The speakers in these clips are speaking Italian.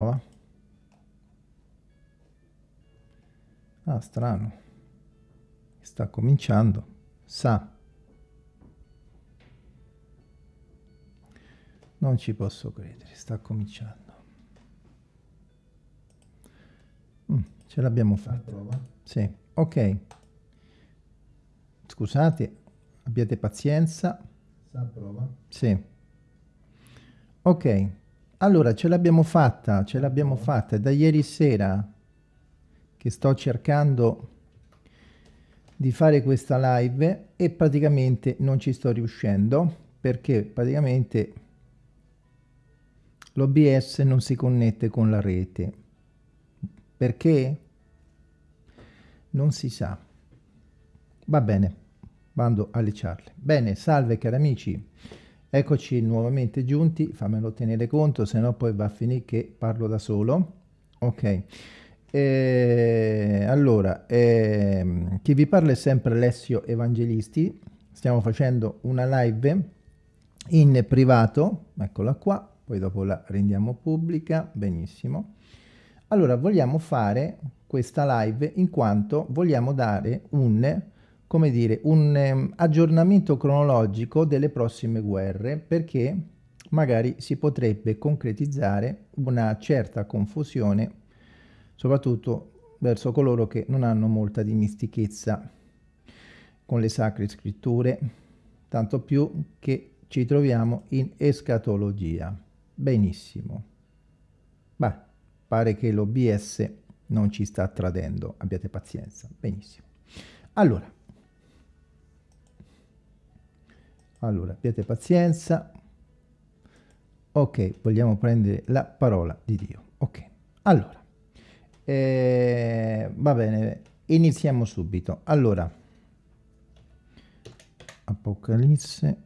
Ah, strano. Sta cominciando. Sa. Non ci posso credere, sta cominciando. Mm, ce l'abbiamo fatta. Sì, ok. Scusate, abbiate pazienza. Sa prova. Sì. Ok. Allora, ce l'abbiamo fatta, ce l'abbiamo fatta. È da ieri sera che sto cercando di fare questa live e praticamente non ci sto riuscendo perché praticamente l'OBS non si connette con la rete. Perché? Non si sa. Va bene, vado alle ciarle. Bene, salve cari amici. Eccoci nuovamente giunti, fammelo tenere conto, se no poi va a finire che parlo da solo. Ok, eh, allora, eh, chi vi parla è sempre Alessio Evangelisti, stiamo facendo una live in privato, eccola qua, poi dopo la rendiamo pubblica, benissimo. Allora, vogliamo fare questa live in quanto vogliamo dare un come dire, un um, aggiornamento cronologico delle prossime guerre perché magari si potrebbe concretizzare una certa confusione soprattutto verso coloro che non hanno molta dimistichezza con le sacre scritture, tanto più che ci troviamo in escatologia. Benissimo. Beh, pare che l'OBS non ci sta tradendo, abbiate pazienza. Benissimo. Allora, Allora, abbiate pazienza. Ok, vogliamo prendere la parola di Dio. Ok, allora, eh, va bene, iniziamo subito. Allora, Apocalisse,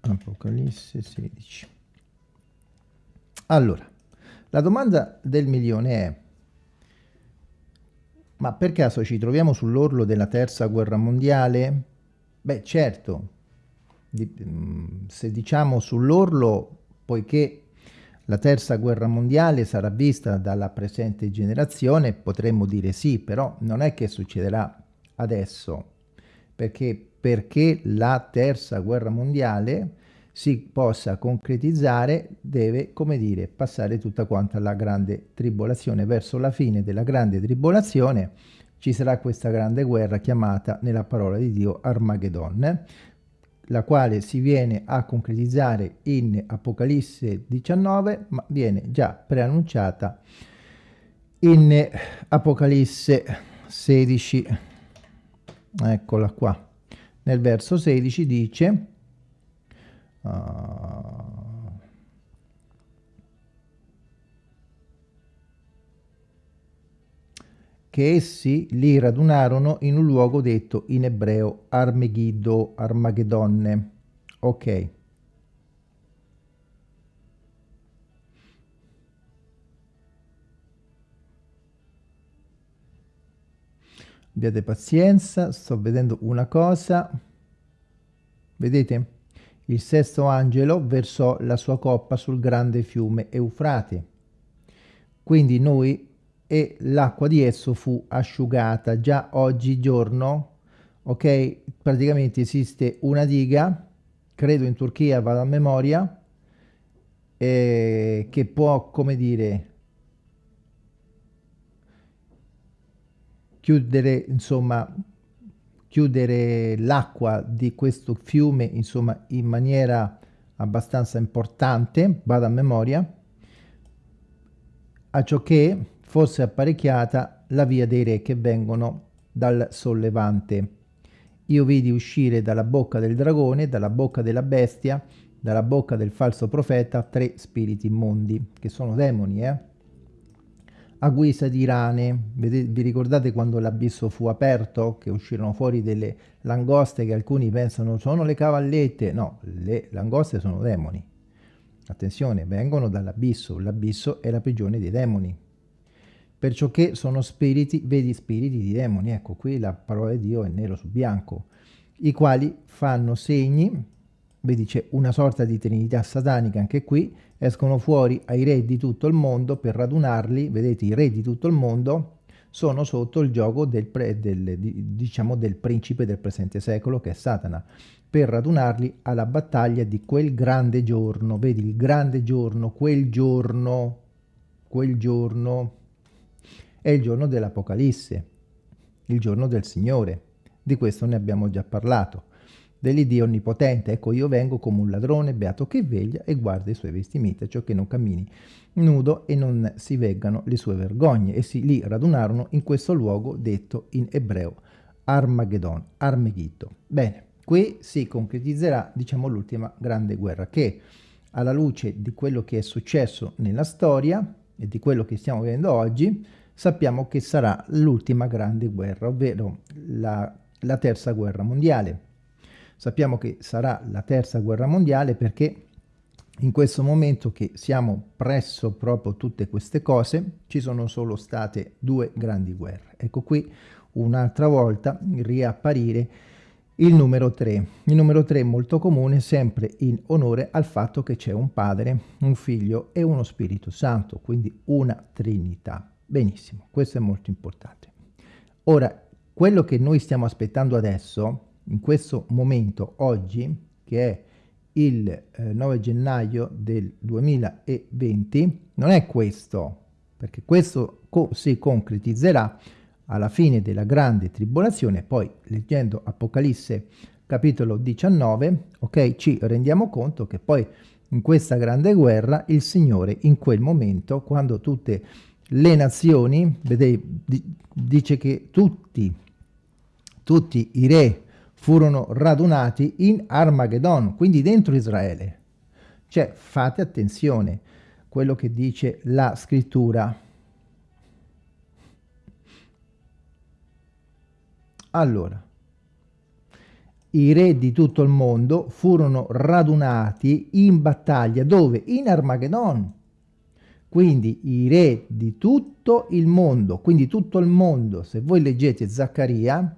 Apocalisse 16. Allora, la domanda del milione è, ma per caso ci troviamo sull'orlo della terza guerra mondiale? Beh, certo, Mm, se diciamo sull'orlo, poiché la terza guerra mondiale sarà vista dalla presente generazione, potremmo dire sì, però non è che succederà adesso, perché, perché la terza guerra mondiale si possa concretizzare deve, come dire, passare tutta quanta la grande tribolazione. Verso la fine della grande tribolazione ci sarà questa grande guerra chiamata nella parola di Dio Armageddon, la quale si viene a concretizzare in Apocalisse 19, ma viene già preannunciata in Apocalisse 16. Eccola qua. Nel verso 16 dice... Uh, che essi li radunarono in un luogo detto in ebreo Armegiddo, Armagedonne. Ok. Abbiate pazienza, sto vedendo una cosa. Vedete? Il sesto angelo versò la sua coppa sul grande fiume Eufrate. Quindi noi e l'acqua di esso fu asciugata. Già oggigiorno, ok, praticamente esiste una diga, credo in Turchia, vado a memoria, eh, che può, come dire, chiudere, insomma, chiudere l'acqua di questo fiume, insomma, in maniera abbastanza importante, vado a memoria, a ciò che fosse apparecchiata la via dei re che vengono dal sollevante. Io vidi uscire dalla bocca del dragone, dalla bocca della bestia, dalla bocca del falso profeta, tre spiriti immondi, che sono demoni, eh? A guisa di rane, vi ricordate quando l'abisso fu aperto, che uscirono fuori delle langoste che alcuni pensano sono le cavallette? No, le langoste sono demoni. Attenzione, vengono dall'abisso, l'abisso è la prigione dei demoni perciò che sono spiriti, vedi spiriti di demoni, ecco qui la parola di Dio è nero su bianco, i quali fanno segni vedi c'è una sorta di trinità satanica anche qui, escono fuori ai re di tutto il mondo per radunarli, vedete i re di tutto il mondo sono sotto il gioco del, pre, del, diciamo del principe del presente secolo che è Satana, per radunarli alla battaglia di quel grande giorno, vedi il grande giorno, quel giorno, quel giorno è il giorno dell'Apocalisse, il giorno del Signore, di questo ne abbiamo già parlato dell'Iddio Onnipotente. Ecco, io vengo come un ladrone beato che veglia e guarda i suoi vestimenti, ciò che non cammini nudo e non si veggano le sue vergogne. E si li radunarono in questo luogo detto in ebreo Armageddon, Armegiddo. Bene, qui si concretizzerà, diciamo, l'ultima grande guerra che alla luce di quello che è successo nella storia e di quello che stiamo vedendo oggi, sappiamo che sarà l'ultima grande guerra, ovvero la, la terza guerra mondiale. Sappiamo che sarà la terza guerra mondiale perché in questo momento che siamo presso proprio tutte queste cose ci sono solo state due grandi guerre. Ecco qui un'altra volta riapparire il numero 3. Il numero 3 è molto comune sempre in onore al fatto che c'è un padre, un figlio e uno spirito santo, quindi una trinità. Benissimo, questo è molto importante. Ora, quello che noi stiamo aspettando adesso in questo momento, oggi, che è il eh, 9 gennaio del 2020, non è questo, perché questo co si concretizzerà alla fine della grande tribolazione, poi leggendo Apocalisse capitolo 19, ok, ci rendiamo conto che poi in questa grande guerra il Signore in quel momento, quando tutte le nazioni, vedete, dice che tutti, tutti i re furono radunati in Armageddon, quindi dentro Israele. Cioè, fate attenzione, quello che dice la scrittura. Allora, i re di tutto il mondo furono radunati in battaglia, dove? In Armageddon. Quindi i re di tutto il mondo, quindi tutto il mondo, se voi leggete Zaccaria,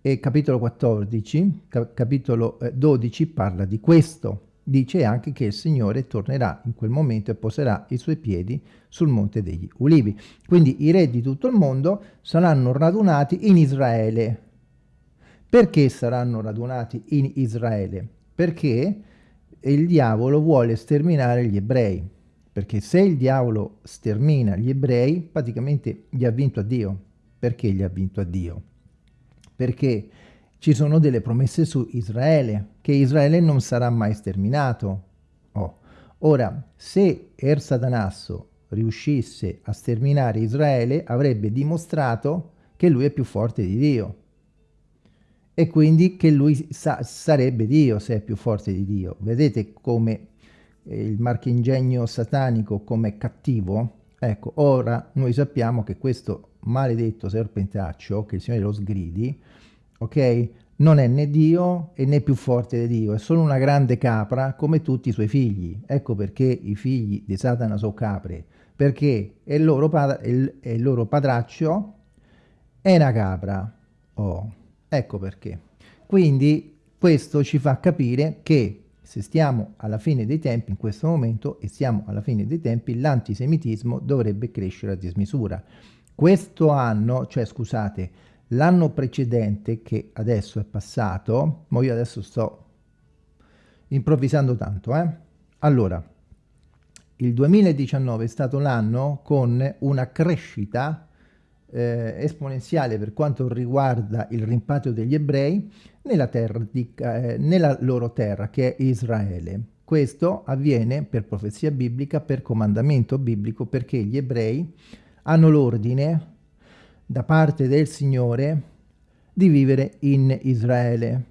e capitolo 14, cap capitolo 12 eh, parla di questo. Dice anche che il Signore tornerà in quel momento e poserà i suoi piedi sul monte degli ulivi. Quindi i re di tutto il mondo saranno radunati in Israele. Perché saranno radunati in Israele? Perché il diavolo vuole sterminare gli ebrei. Perché se il diavolo stermina gli ebrei, praticamente gli ha vinto a Dio. Perché gli ha vinto a Dio? perché ci sono delle promesse su Israele, che Israele non sarà mai sterminato. Oh. Ora, se Er Satanasso riuscisse a sterminare Israele, avrebbe dimostrato che lui è più forte di Dio. E quindi che lui sa sarebbe Dio se è più forte di Dio. Vedete come il marchingegno satanico come cattivo? Ecco, ora noi sappiamo che questo maledetto serpentaccio, che il Signore lo sgridi, ok? Non è né Dio e né più forte di Dio, è solo una grande capra come tutti i suoi figli. Ecco perché i figli di Satana sono capre, perché il loro, il, il loro padraccio è una capra. Oh, ecco perché. Quindi questo ci fa capire che se stiamo alla fine dei tempi, in questo momento, e siamo alla fine dei tempi, l'antisemitismo dovrebbe crescere a dismisura. Questo anno, cioè scusate, l'anno precedente che adesso è passato, ma io adesso sto improvvisando tanto, eh? Allora, il 2019 è stato l'anno con una crescita eh, esponenziale per quanto riguarda il rimpatrio degli ebrei nella, di, eh, nella loro terra, che è Israele. Questo avviene per profezia biblica, per comandamento biblico, perché gli ebrei hanno l'ordine da parte del Signore di vivere in Israele.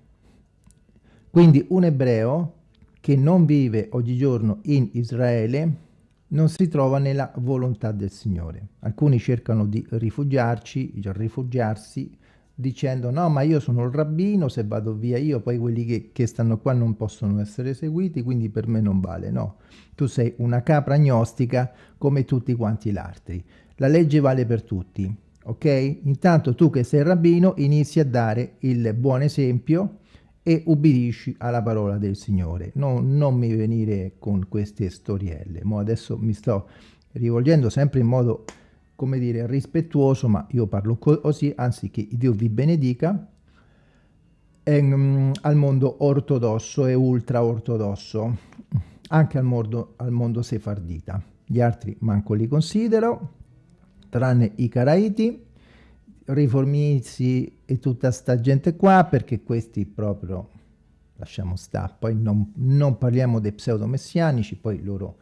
Quindi un ebreo che non vive oggigiorno in Israele non si trova nella volontà del Signore. Alcuni cercano di rifugiarci, rifugiarsi dicendo no ma io sono il rabbino, se vado via io poi quelli che, che stanno qua non possono essere seguiti quindi per me non vale, no. Tu sei una capra agnostica come tutti quanti gli altri. La legge vale per tutti, ok? Intanto tu che sei rabbino inizi a dare il buon esempio e ubbidisci alla parola del Signore. No, non mi venire con queste storielle. Mo adesso mi sto rivolgendo sempre in modo, come dire, rispettuoso, ma io parlo così, anzi che Dio vi benedica, ehm, al mondo ortodosso e ultra ortodosso, anche al mondo, al mondo sefardita. Gli altri manco li considero, tranne i caraiti, riformizi e tutta sta gente qua, perché questi proprio lasciamo stare. Poi non, non parliamo dei pseudo-messianici, poi loro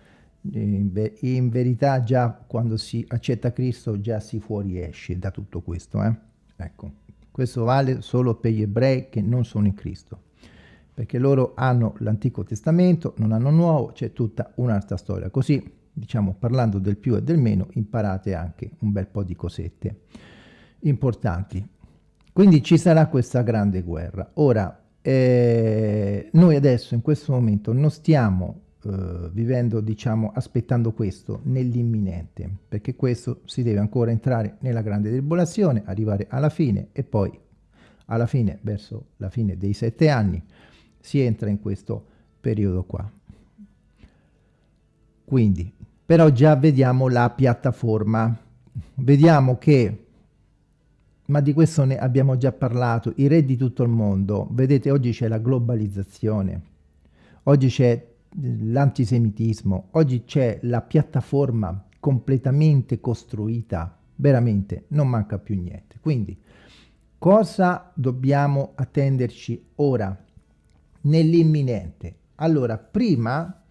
in, in, verità già quando si accetta Cristo già si fuoriesce da tutto questo. Eh? Ecco, questo vale solo per gli ebrei che non sono in Cristo, perché loro hanno l'Antico Testamento, non hanno Nuovo, c'è tutta un'altra storia. Così, diciamo, parlando del più e del meno, imparate anche un bel po' di cosette importanti. Quindi ci sarà questa grande guerra. Ora, eh, noi adesso in questo momento non stiamo eh, vivendo, diciamo, aspettando questo nell'imminente, perché questo si deve ancora entrare nella grande tribolazione, arrivare alla fine e poi alla fine, verso la fine dei sette anni, si entra in questo periodo qua. Quindi, però già vediamo la piattaforma. Vediamo che ma di questo ne abbiamo già parlato, i re di tutto il mondo, vedete oggi c'è la globalizzazione, oggi c'è eh, l'antisemitismo, oggi c'è la piattaforma completamente costruita, veramente non manca più niente. Quindi cosa dobbiamo attenderci ora, nell'imminente? Allora, prima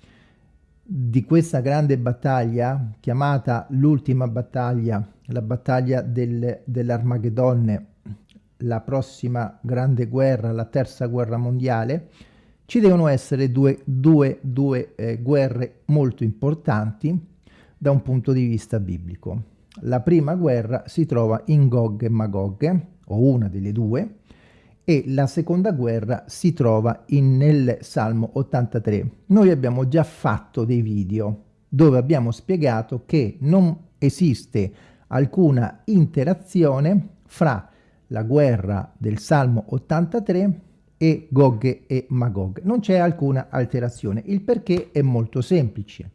di questa grande battaglia, chiamata l'ultima battaglia, la battaglia del, dell'Armageddon, la prossima grande guerra, la terza guerra mondiale, ci devono essere due, due, due eh, guerre molto importanti da un punto di vista biblico. La prima guerra si trova in Gog e Magog, o una delle due, e la seconda guerra si trova in, nel Salmo 83. Noi abbiamo già fatto dei video dove abbiamo spiegato che non esiste alcuna interazione fra la guerra del Salmo 83 e Gog e Magog. Non c'è alcuna alterazione. Il perché è molto semplice.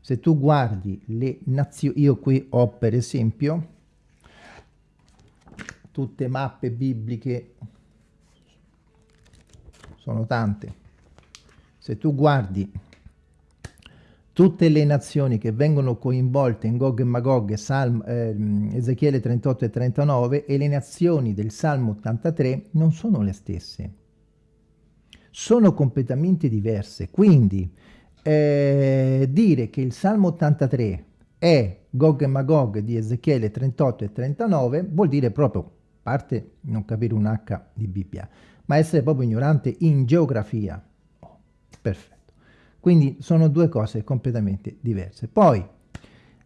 Se tu guardi le nazioni, io qui ho per esempio tutte mappe bibliche sono tante. Se tu guardi tutte le nazioni che vengono coinvolte in Gog e Magog, Salm, eh, Ezechiele 38 e 39, e le nazioni del Salmo 83 non sono le stesse. Sono completamente diverse. Quindi eh, dire che il Salmo 83 è Gog e Magog di Ezechiele 38 e 39 vuol dire proprio, a parte non capire un H di Bibbia, ma essere proprio ignorante in geografia. Oh, perfetto. Quindi sono due cose completamente diverse. Poi,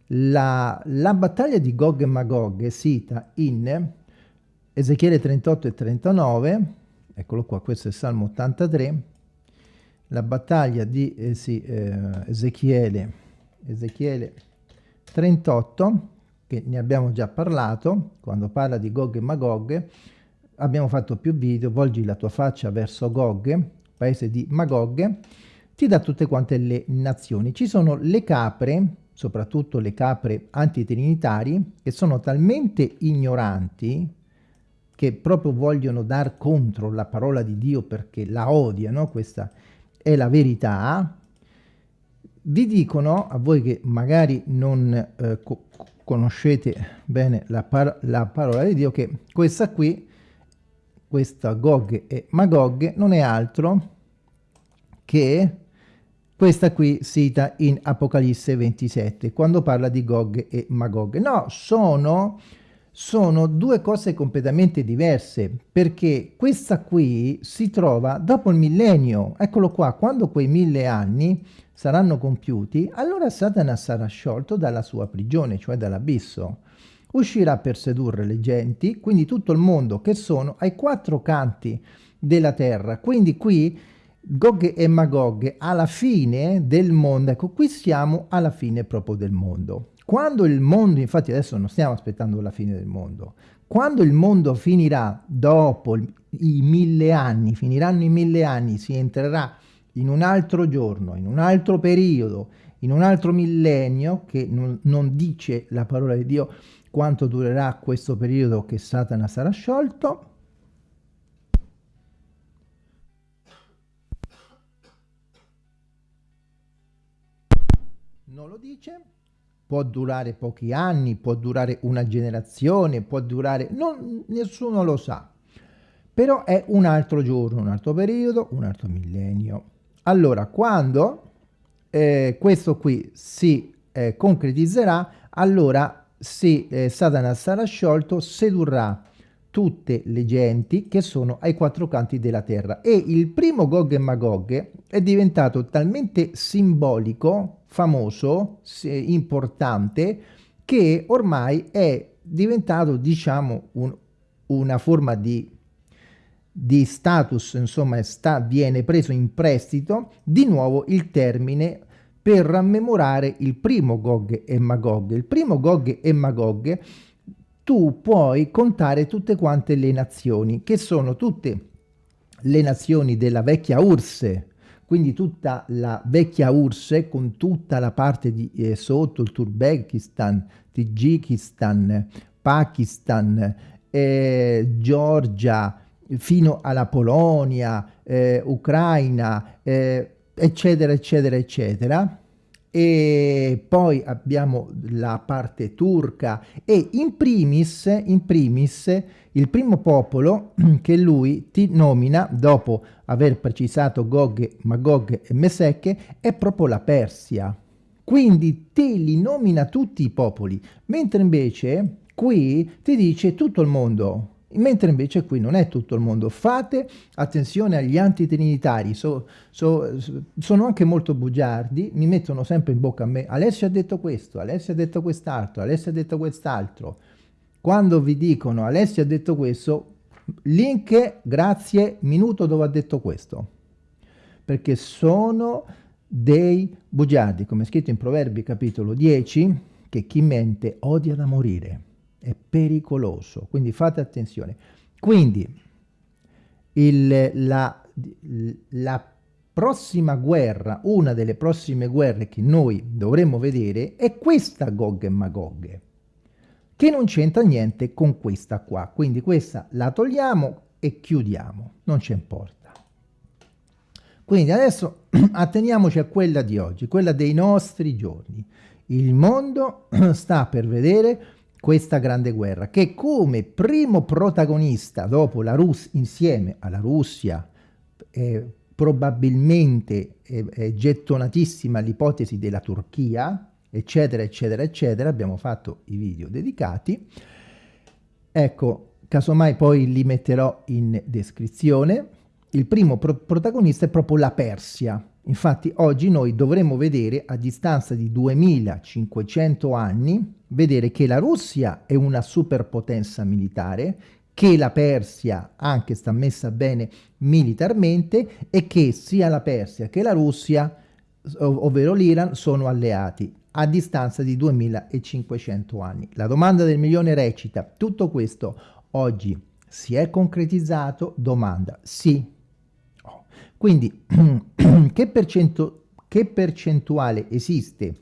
la, la battaglia di Gog e Magog è sita in Ezechiele 38 e 39, eccolo qua, questo è Salmo 83, la battaglia di eh, sì, eh, Ezechiele, Ezechiele 38, che ne abbiamo già parlato, quando parla di Gog e Magog, abbiamo fatto più video, volgi la tua faccia verso Gog, paese di Magog, ti dà tutte quante le nazioni. Ci sono le capre, soprattutto le capre antitrinitari, che sono talmente ignoranti che proprio vogliono dar contro la parola di Dio perché la odiano, questa è la verità, vi dicono, a voi che magari non eh, co conoscete bene la, par la parola di Dio, che questa qui questa Gog e Magog non è altro che questa qui cita in Apocalisse 27, quando parla di Gog e Magog. No, sono, sono due cose completamente diverse, perché questa qui si trova dopo il millennio. Eccolo qua, quando quei mille anni saranno compiuti, allora Satana sarà sciolto dalla sua prigione, cioè dall'abisso uscirà per sedurre le genti, quindi tutto il mondo che sono ai quattro canti della terra. Quindi qui Gog e Magog alla fine del mondo, ecco qui siamo alla fine proprio del mondo. quando il mondo, infatti adesso non stiamo aspettando la fine del mondo, quando il mondo finirà dopo i mille anni, finiranno i mille anni, si entrerà in un altro giorno, in un altro periodo, in un altro millennio, che non, non dice la parola di Dio quanto durerà questo periodo che Satana sarà sciolto, non lo dice, può durare pochi anni, può durare una generazione, può durare... Non, nessuno lo sa. Però è un altro giorno, un altro periodo, un altro millennio. Allora, quando eh, questo qui si eh, concretizzerà, allora se eh, Satana sarà sciolto, sedurrà tutte le genti che sono ai quattro canti della terra. E il primo Gog e Magog è diventato talmente simbolico, famoso, importante, che ormai è diventato, diciamo, un, una forma di, di status, insomma, sta, viene preso in prestito di nuovo il termine per rammemorare il primo Gog e Magog. Il primo Gog e Magog tu puoi contare tutte quante le nazioni, che sono tutte le nazioni della vecchia URSS, quindi tutta la vecchia URSS con tutta la parte di eh, sotto, il Turkmenistan, Tagikistan, Pakistan, eh, Georgia, fino alla Polonia, eh, Ucraina, eh, eccetera, eccetera, eccetera e poi abbiamo la parte turca e in primis, in primis il primo popolo che lui ti nomina dopo aver precisato Gog, Magog e Mesecche è proprio la Persia. Quindi te li nomina tutti i popoli, mentre invece qui ti dice tutto il mondo, mentre invece qui non è tutto il mondo. Fate attenzione agli antitrinitari, so, so, sono anche molto bugiardi, mi mettono sempre in bocca a me, Alessio ha detto questo, Alessio ha detto quest'altro, Alessio ha detto quest'altro. Quando vi dicono Alessio ha detto questo, link, grazie, minuto dove ha detto questo. Perché sono dei bugiardi, come è scritto in Proverbi capitolo 10, che chi mente odia da morire è pericoloso, quindi fate attenzione. Quindi il, la, la prossima guerra, una delle prossime guerre che noi dovremmo vedere è questa Gog e Magog, che non c'entra niente con questa qua. Quindi questa la togliamo e chiudiamo, non ci importa. Quindi adesso atteniamoci a quella di oggi, quella dei nostri giorni. Il mondo sta per vedere questa grande guerra, che come primo protagonista dopo la Russia, insieme alla Russia, eh, probabilmente è gettonatissima l'ipotesi della Turchia, eccetera, eccetera, eccetera, abbiamo fatto i video dedicati. Ecco, casomai poi li metterò in descrizione. Il primo pro protagonista è proprio la Persia. Infatti oggi noi dovremmo vedere a distanza di 2500 anni vedere che la Russia è una superpotenza militare, che la Persia anche sta messa bene militarmente e che sia la Persia che la Russia, ovvero l'Iran, sono alleati a distanza di 2500 anni. La domanda del milione recita, tutto questo oggi si è concretizzato? Domanda, sì. Oh. Quindi, che, percento, che percentuale esiste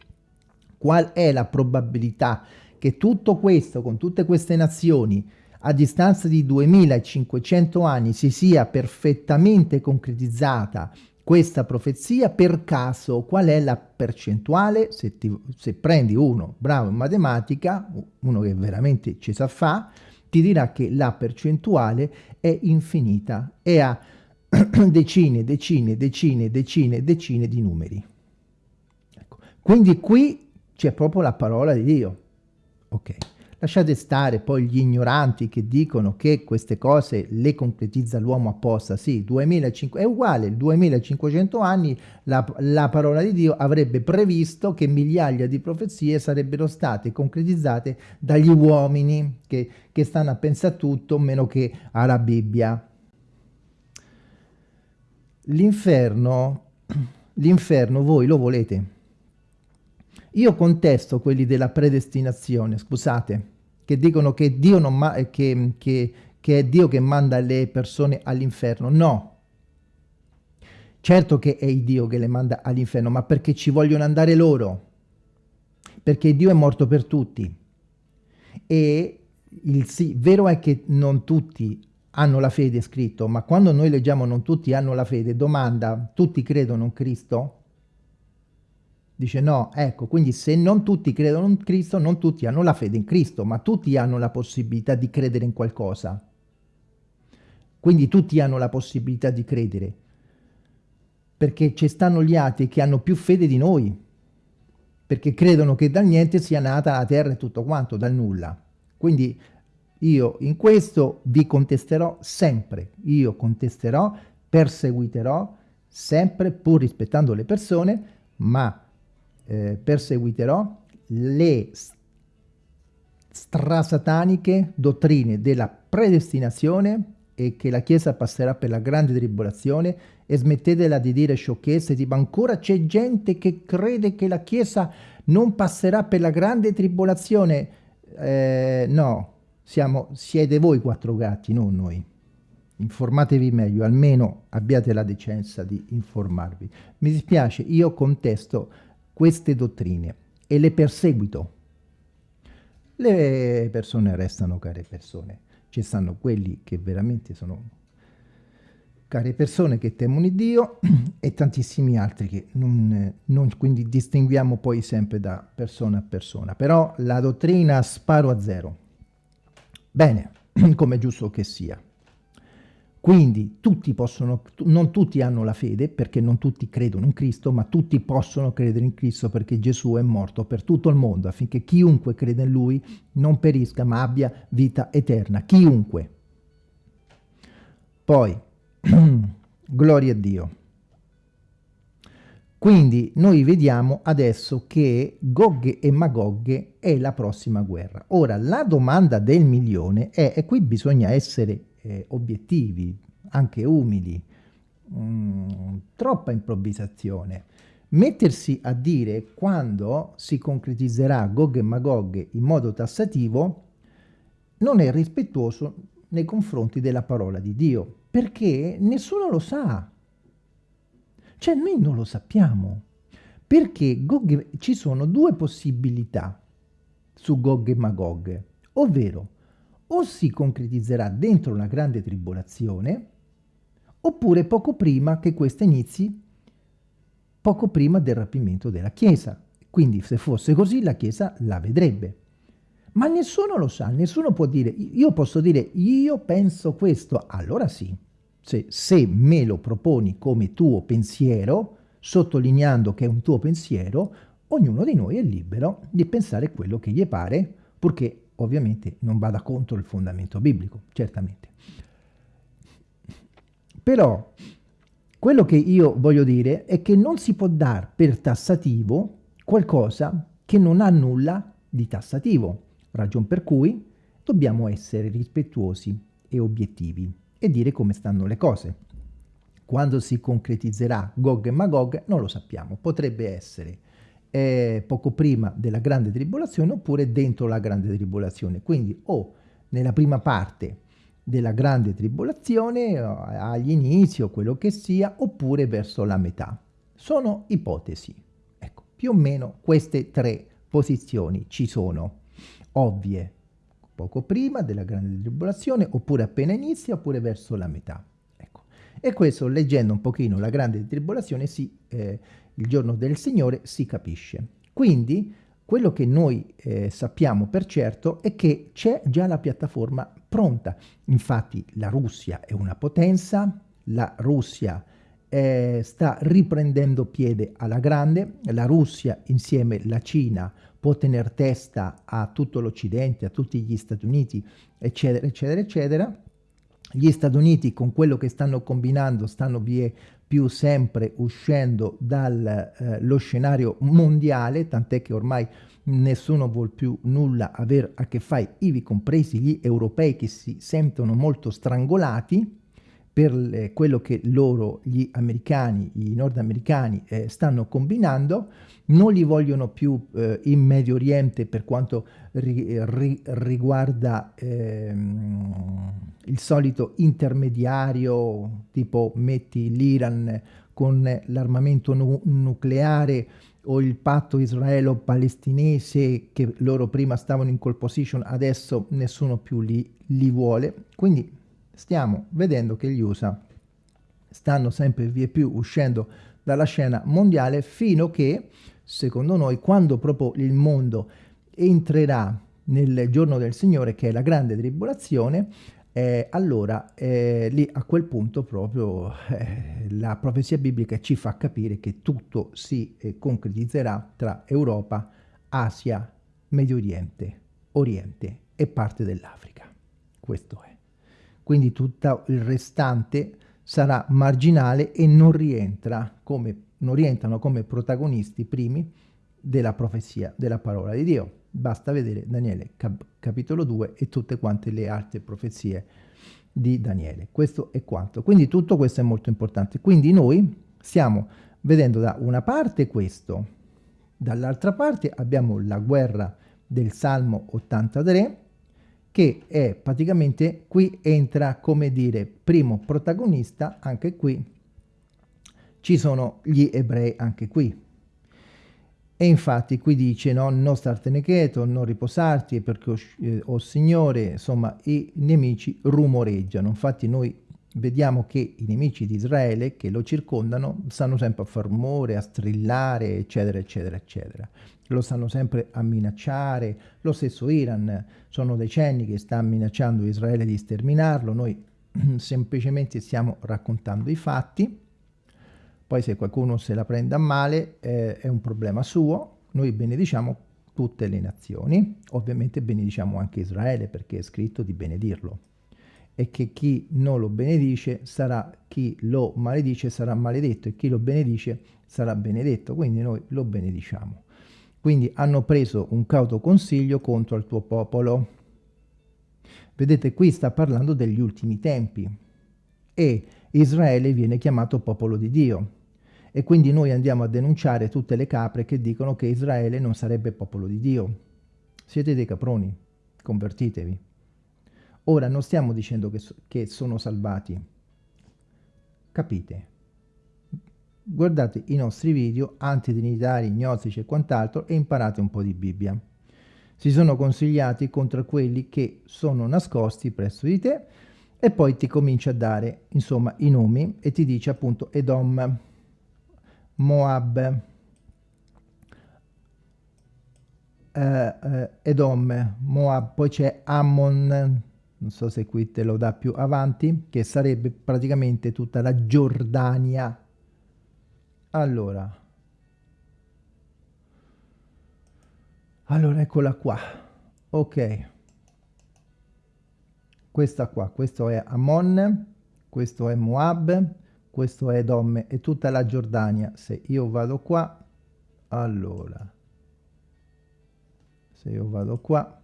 qual è la probabilità che tutto questo, con tutte queste nazioni, a distanza di 2500 anni si sia perfettamente concretizzata questa profezia, per caso qual è la percentuale? Se, ti, se prendi uno bravo in matematica, uno che veramente ci sa fa, ti dirà che la percentuale è infinita e ha decine, decine, decine, decine, decine di numeri. Ecco. Quindi qui c'è proprio la parola di Dio. Ok. Lasciate stare poi gli ignoranti che dicono che queste cose le concretizza l'uomo apposta. Sì, 2500, è uguale, 2500 anni la, la, parola di Dio avrebbe previsto che migliaia di profezie sarebbero state concretizzate dagli uomini che, che stanno a pensare a tutto meno che alla Bibbia. L'inferno, l'inferno voi lo volete? Io contesto quelli della predestinazione, scusate, che dicono che, Dio non ma che, che, che è Dio che manda le persone all'inferno. No. Certo che è Dio che le manda all'inferno, ma perché ci vogliono andare loro. Perché Dio è morto per tutti. E il sì, vero è che non tutti hanno la fede scritto, ma quando noi leggiamo non tutti hanno la fede, domanda, tutti credono in Cristo? Dice no, ecco, quindi se non tutti credono in Cristo, non tutti hanno la fede in Cristo, ma tutti hanno la possibilità di credere in qualcosa. Quindi tutti hanno la possibilità di credere, perché ci stanno gli altri che hanno più fede di noi, perché credono che dal niente sia nata la terra e tutto quanto, dal nulla. Quindi io in questo vi contesterò sempre, io contesterò, perseguiterò sempre, pur rispettando le persone, ma eh, perseguiterò le strasataniche dottrine della predestinazione e che la Chiesa passerà per la grande tribolazione. E smettetela di dire sciocchezze tipo ancora c'è gente che crede che la Chiesa non passerà per la grande tribolazione. Eh, no siamo, siete voi quattro gatti non noi. Informatevi meglio almeno abbiate la decenza di informarvi. Mi dispiace io contesto queste dottrine e le perseguito. Le persone restano care persone. Ci stanno quelli che veramente sono care persone che temono Dio e tantissimi altri che non, non, quindi distinguiamo poi sempre da persona a persona. Però la dottrina sparo a zero. Bene, come giusto che sia. Quindi tutti possono, non tutti hanno la fede perché non tutti credono in Cristo, ma tutti possono credere in Cristo perché Gesù è morto per tutto il mondo affinché chiunque crede in Lui non perisca ma abbia vita eterna. Chiunque. Poi, gloria a Dio. Quindi noi vediamo adesso che Gog e Magog è la prossima guerra. Ora, la domanda del milione è, e qui bisogna essere eh, obiettivi, anche umili, mm, troppa improvvisazione. Mettersi a dire quando si concretizzerà Gog e Magog in modo tassativo non è rispettoso nei confronti della parola di Dio, perché nessuno lo sa. Cioè noi non lo sappiamo, perché Gog, ci sono due possibilità su Gog e Magog, ovvero o si concretizzerà dentro una grande tribolazione, oppure poco prima che questa inizi, poco prima del rapimento della Chiesa. Quindi se fosse così la Chiesa la vedrebbe. Ma nessuno lo sa, nessuno può dire, io posso dire, io penso questo, allora sì. Se, se me lo proponi come tuo pensiero, sottolineando che è un tuo pensiero, ognuno di noi è libero di pensare quello che gli pare, purché ovviamente non vada contro il fondamento biblico, certamente. Però quello che io voglio dire è che non si può dar per tassativo qualcosa che non ha nulla di tassativo, ragion per cui dobbiamo essere rispettuosi e obiettivi e dire come stanno le cose. Quando si concretizzerà Gog e Magog non lo sappiamo, potrebbe essere eh, poco prima della grande tribolazione oppure dentro la grande tribolazione. Quindi o nella prima parte della grande tribolazione, agli inizi o quello che sia, oppure verso la metà. Sono ipotesi. Ecco, più o meno queste tre posizioni ci sono, ovvie, poco prima della grande tribolazione, oppure appena inizia, oppure verso la metà. Ecco. E questo, leggendo un pochino la grande tribolazione, si eh, il giorno del Signore si capisce. Quindi quello che noi eh, sappiamo per certo è che c'è già la piattaforma pronta. Infatti la Russia è una potenza, la Russia eh, sta riprendendo piede alla grande, la Russia insieme alla Cina può tenere testa a tutto l'Occidente, a tutti gli Stati Uniti, eccetera, eccetera, eccetera. Gli Stati Uniti con quello che stanno combinando stanno vie più sempre uscendo dallo eh, scenario mondiale, tant'è che ormai nessuno vuol più nulla avere a che fare, ivi compresi gli europei che si sentono molto strangolati, per le, quello che loro, gli americani, i nordamericani eh, stanno combinando, non li vogliono più eh, in Medio Oriente per quanto ri, ri, riguarda ehm, il solito intermediario, tipo metti l'Iran con l'armamento nu nucleare o il patto israelo-palestinese che loro prima stavano in call position, adesso nessuno più li, li vuole. Quindi stiamo vedendo che gli USA stanno sempre via più uscendo dalla scena mondiale fino che, secondo noi, quando proprio il mondo entrerà nel giorno del Signore, che è la grande tribolazione, eh, allora eh, lì a quel punto proprio eh, la profezia biblica ci fa capire che tutto si eh, concretizzerà tra Europa, Asia, Medio Oriente, Oriente e parte dell'Africa. Questo è quindi tutto il restante sarà marginale e non, rientra come, non rientrano come protagonisti primi della profezia della parola di Dio. Basta vedere Daniele cap capitolo 2 e tutte quante le altre profezie di Daniele. Questo è quanto. Quindi tutto questo è molto importante. Quindi noi stiamo vedendo da una parte questo, dall'altra parte abbiamo la guerra del Salmo 83, che è praticamente qui entra come dire primo protagonista anche qui ci sono gli ebrei anche qui e infatti qui dice no, non startene quieto, non riposarti perché, eh, oh Signore, insomma, i nemici rumoreggiano. Infatti noi vediamo che i nemici di Israele che lo circondano stanno sempre a far rumore, a strillare, eccetera, eccetera, eccetera. Lo stanno sempre a minacciare, lo stesso Iran sono decenni che sta minacciando Israele di sterminarlo, noi semplicemente stiamo raccontando i fatti, poi se qualcuno se la prende a male eh, è un problema suo, noi benediciamo tutte le nazioni, ovviamente benediciamo anche Israele perché è scritto di benedirlo e che chi non lo benedice sarà, chi lo maledice sarà maledetto e chi lo benedice sarà benedetto, quindi noi lo benediciamo. Quindi hanno preso un cauto consiglio contro il tuo popolo. Vedete, qui sta parlando degli ultimi tempi. E Israele viene chiamato popolo di Dio. E quindi noi andiamo a denunciare tutte le capre che dicono che Israele non sarebbe popolo di Dio. Siete dei caproni, convertitevi. Ora non stiamo dicendo che, che sono salvati. Capite? guardate i nostri video antitrinitari, gnostici e quant'altro e imparate un po' di Bibbia. Si sono consigliati contro quelli che sono nascosti presso di te e poi ti comincia a dare insomma i nomi e ti dice appunto Edom, Moab, eh, eh, Edom, Moab, poi c'è Ammon, non so se qui te lo dà più avanti, che sarebbe praticamente tutta la Giordania. Allora. Allora eccola qua. Ok. Questa qua. Questo è Ammon questo è Moab questo è Edom e tutta la Giordania. Se io vado qua allora. Se io vado qua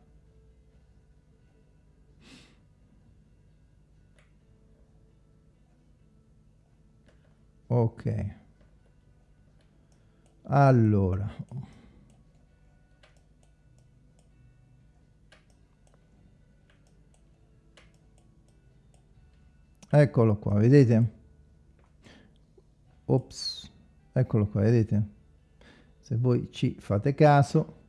ok. Allora. Eccolo qua vedete? Ops eccolo qua vedete? Se voi ci fate caso.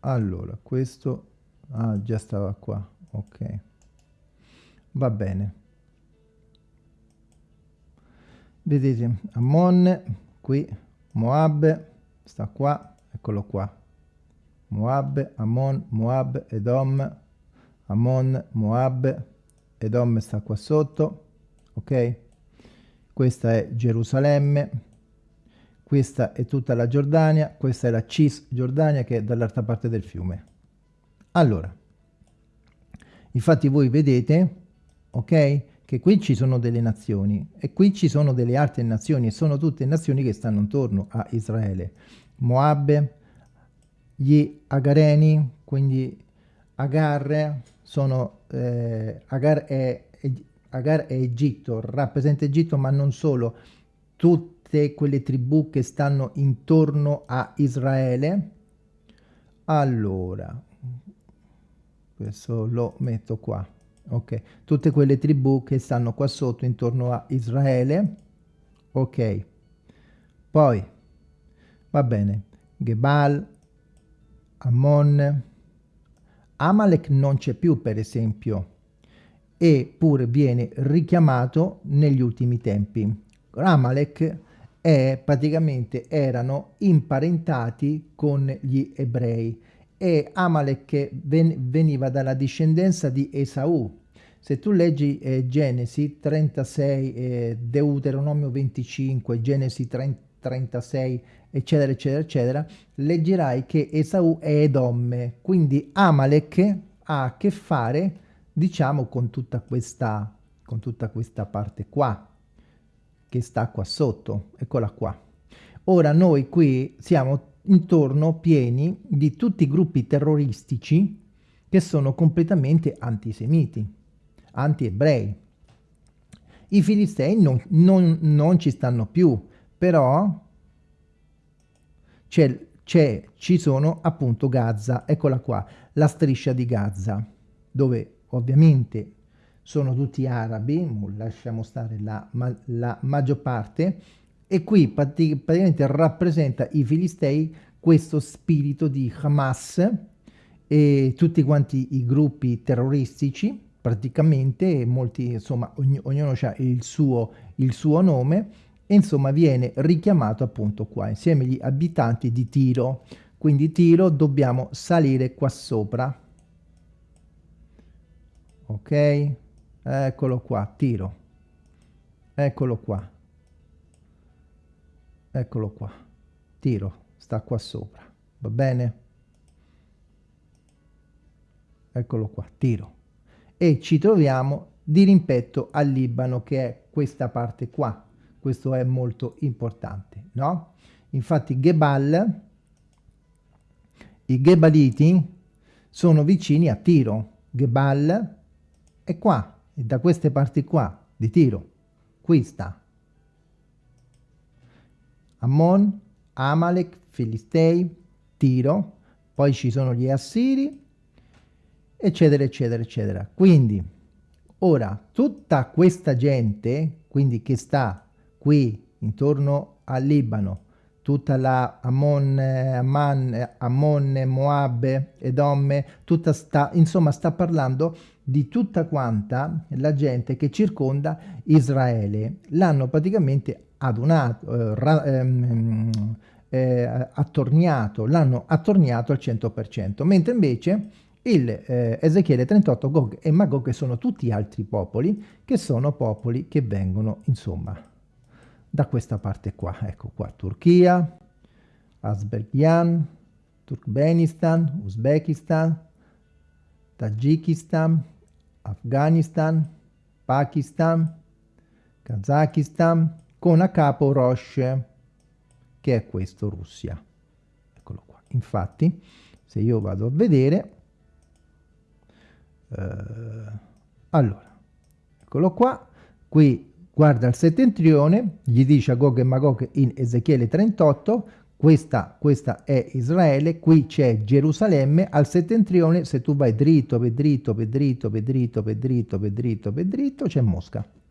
Allora questo ah già stava qua ok. Va bene vedete Ammon qui Moab sta qua, eccolo qua. Moab, Ammon, Moab, Edom, Ammon, Moab, Edom sta qua sotto, ok? Questa è Gerusalemme, questa è tutta la Giordania, questa è la Cisgiordania che è dall'altra parte del fiume. Allora, infatti voi vedete, ok? Che qui ci sono delle nazioni e qui ci sono delle altre nazioni e sono tutte nazioni che stanno intorno a Israele. Moab, gli Agareni, quindi Agar sono, eh, Agar è, Agar è Egitto, rappresenta Egitto, ma non solo, tutte quelle tribù che stanno intorno a Israele. Allora, questo lo metto qua, ok? Tutte quelle tribù che stanno qua sotto intorno a Israele, ok? Poi, va bene, Gebal, Ammon, Amalek non c'è più per esempio, eppure viene richiamato negli ultimi tempi. Amalek è praticamente erano imparentati con gli ebrei e Amalek ven veniva dalla discendenza di Esaù. Se tu leggi eh, Genesi 36, eh, Deuteronomio 25, Genesi 30, 36, eccetera, eccetera, eccetera, leggerai che Esaù è Edomme, quindi Amalek ha a che fare, diciamo, con tutta questa, con tutta questa parte qua, che sta qua sotto, eccola qua. Ora noi qui siamo intorno pieni di tutti i gruppi terroristici che sono completamente antisemiti, anti-ebrei. I filistei non, non, non ci stanno più, però ci sono appunto Gaza, eccola qua, la striscia di Gaza, dove ovviamente sono tutti arabi, lasciamo stare la, la maggior parte, e qui praticamente rappresenta i filistei questo spirito di Hamas e tutti quanti i gruppi terroristici, praticamente molti, insomma, ogn ognuno ha il suo, il suo nome, e insomma viene richiamato appunto qua, insieme agli abitanti di Tiro. Quindi Tiro dobbiamo salire qua sopra. Ok? Eccolo qua, Tiro. Eccolo qua. Eccolo qua. Tiro, sta qua sopra. Va bene? Eccolo qua, Tiro. E ci troviamo di rimpetto al Libano, che è questa parte qua questo è molto importante, no? Infatti Gebal, i Gebaliti sono vicini a Tiro, Gebal è qua, è da queste parti qua, di Tiro, qui sta. Ammon, Amalek, Filistei, Tiro, poi ci sono gli Assiri, eccetera, eccetera, eccetera. Quindi, ora, tutta questa gente, quindi che sta qui intorno al Libano, tutta la Ammon, Amman, Ammon, Moab, Edomme, tutta sta, insomma sta parlando di tutta quanta la gente che circonda Israele. L'hanno praticamente adunato, eh, ra, ehm, eh, attorniato, l'hanno attorniato al 100%, mentre invece il eh, Ezechiele 38, Gog e Magog sono tutti altri popoli che sono popoli che vengono, insomma, da questa parte qua, ecco qua, Turchia, Azerbaijan, Turkmenistan, Uzbekistan, Tagikistan, Afghanistan, Pakistan, Kazakistan, con a capo Rosh, che è questo, Russia. Eccolo qua. Infatti, se io vado a vedere, eh, allora, eccolo qua, qui guarda il settentrione, gli dice a Gog e Magog in Ezechiele 38, questa, questa è Israele, qui c'è Gerusalemme, al settentrione se tu vai dritto, per dritto, per dritto, per dritto, per dritto, per dritto, per dritto, c'è Mosca.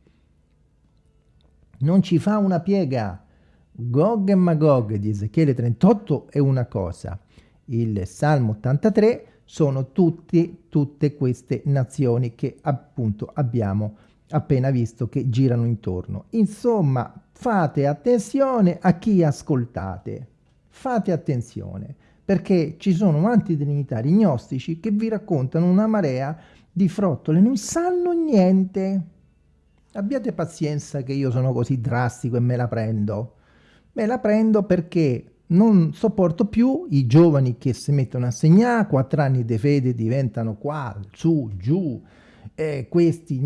Non ci fa una piega. Gog e Magog di Ezechiele 38 è una cosa, il Salmo 83 sono tutti, tutte queste nazioni che appunto abbiamo appena visto che girano intorno. Insomma, fate attenzione a chi ascoltate. Fate attenzione, perché ci sono antitrinitari gnostici che vi raccontano una marea di frottole, non sanno niente. Abbiate pazienza che io sono così drastico e me la prendo. Me la prendo perché non sopporto più i giovani che si mettono a segnare, quattro anni di fede diventano qua, su, giù, eh, questi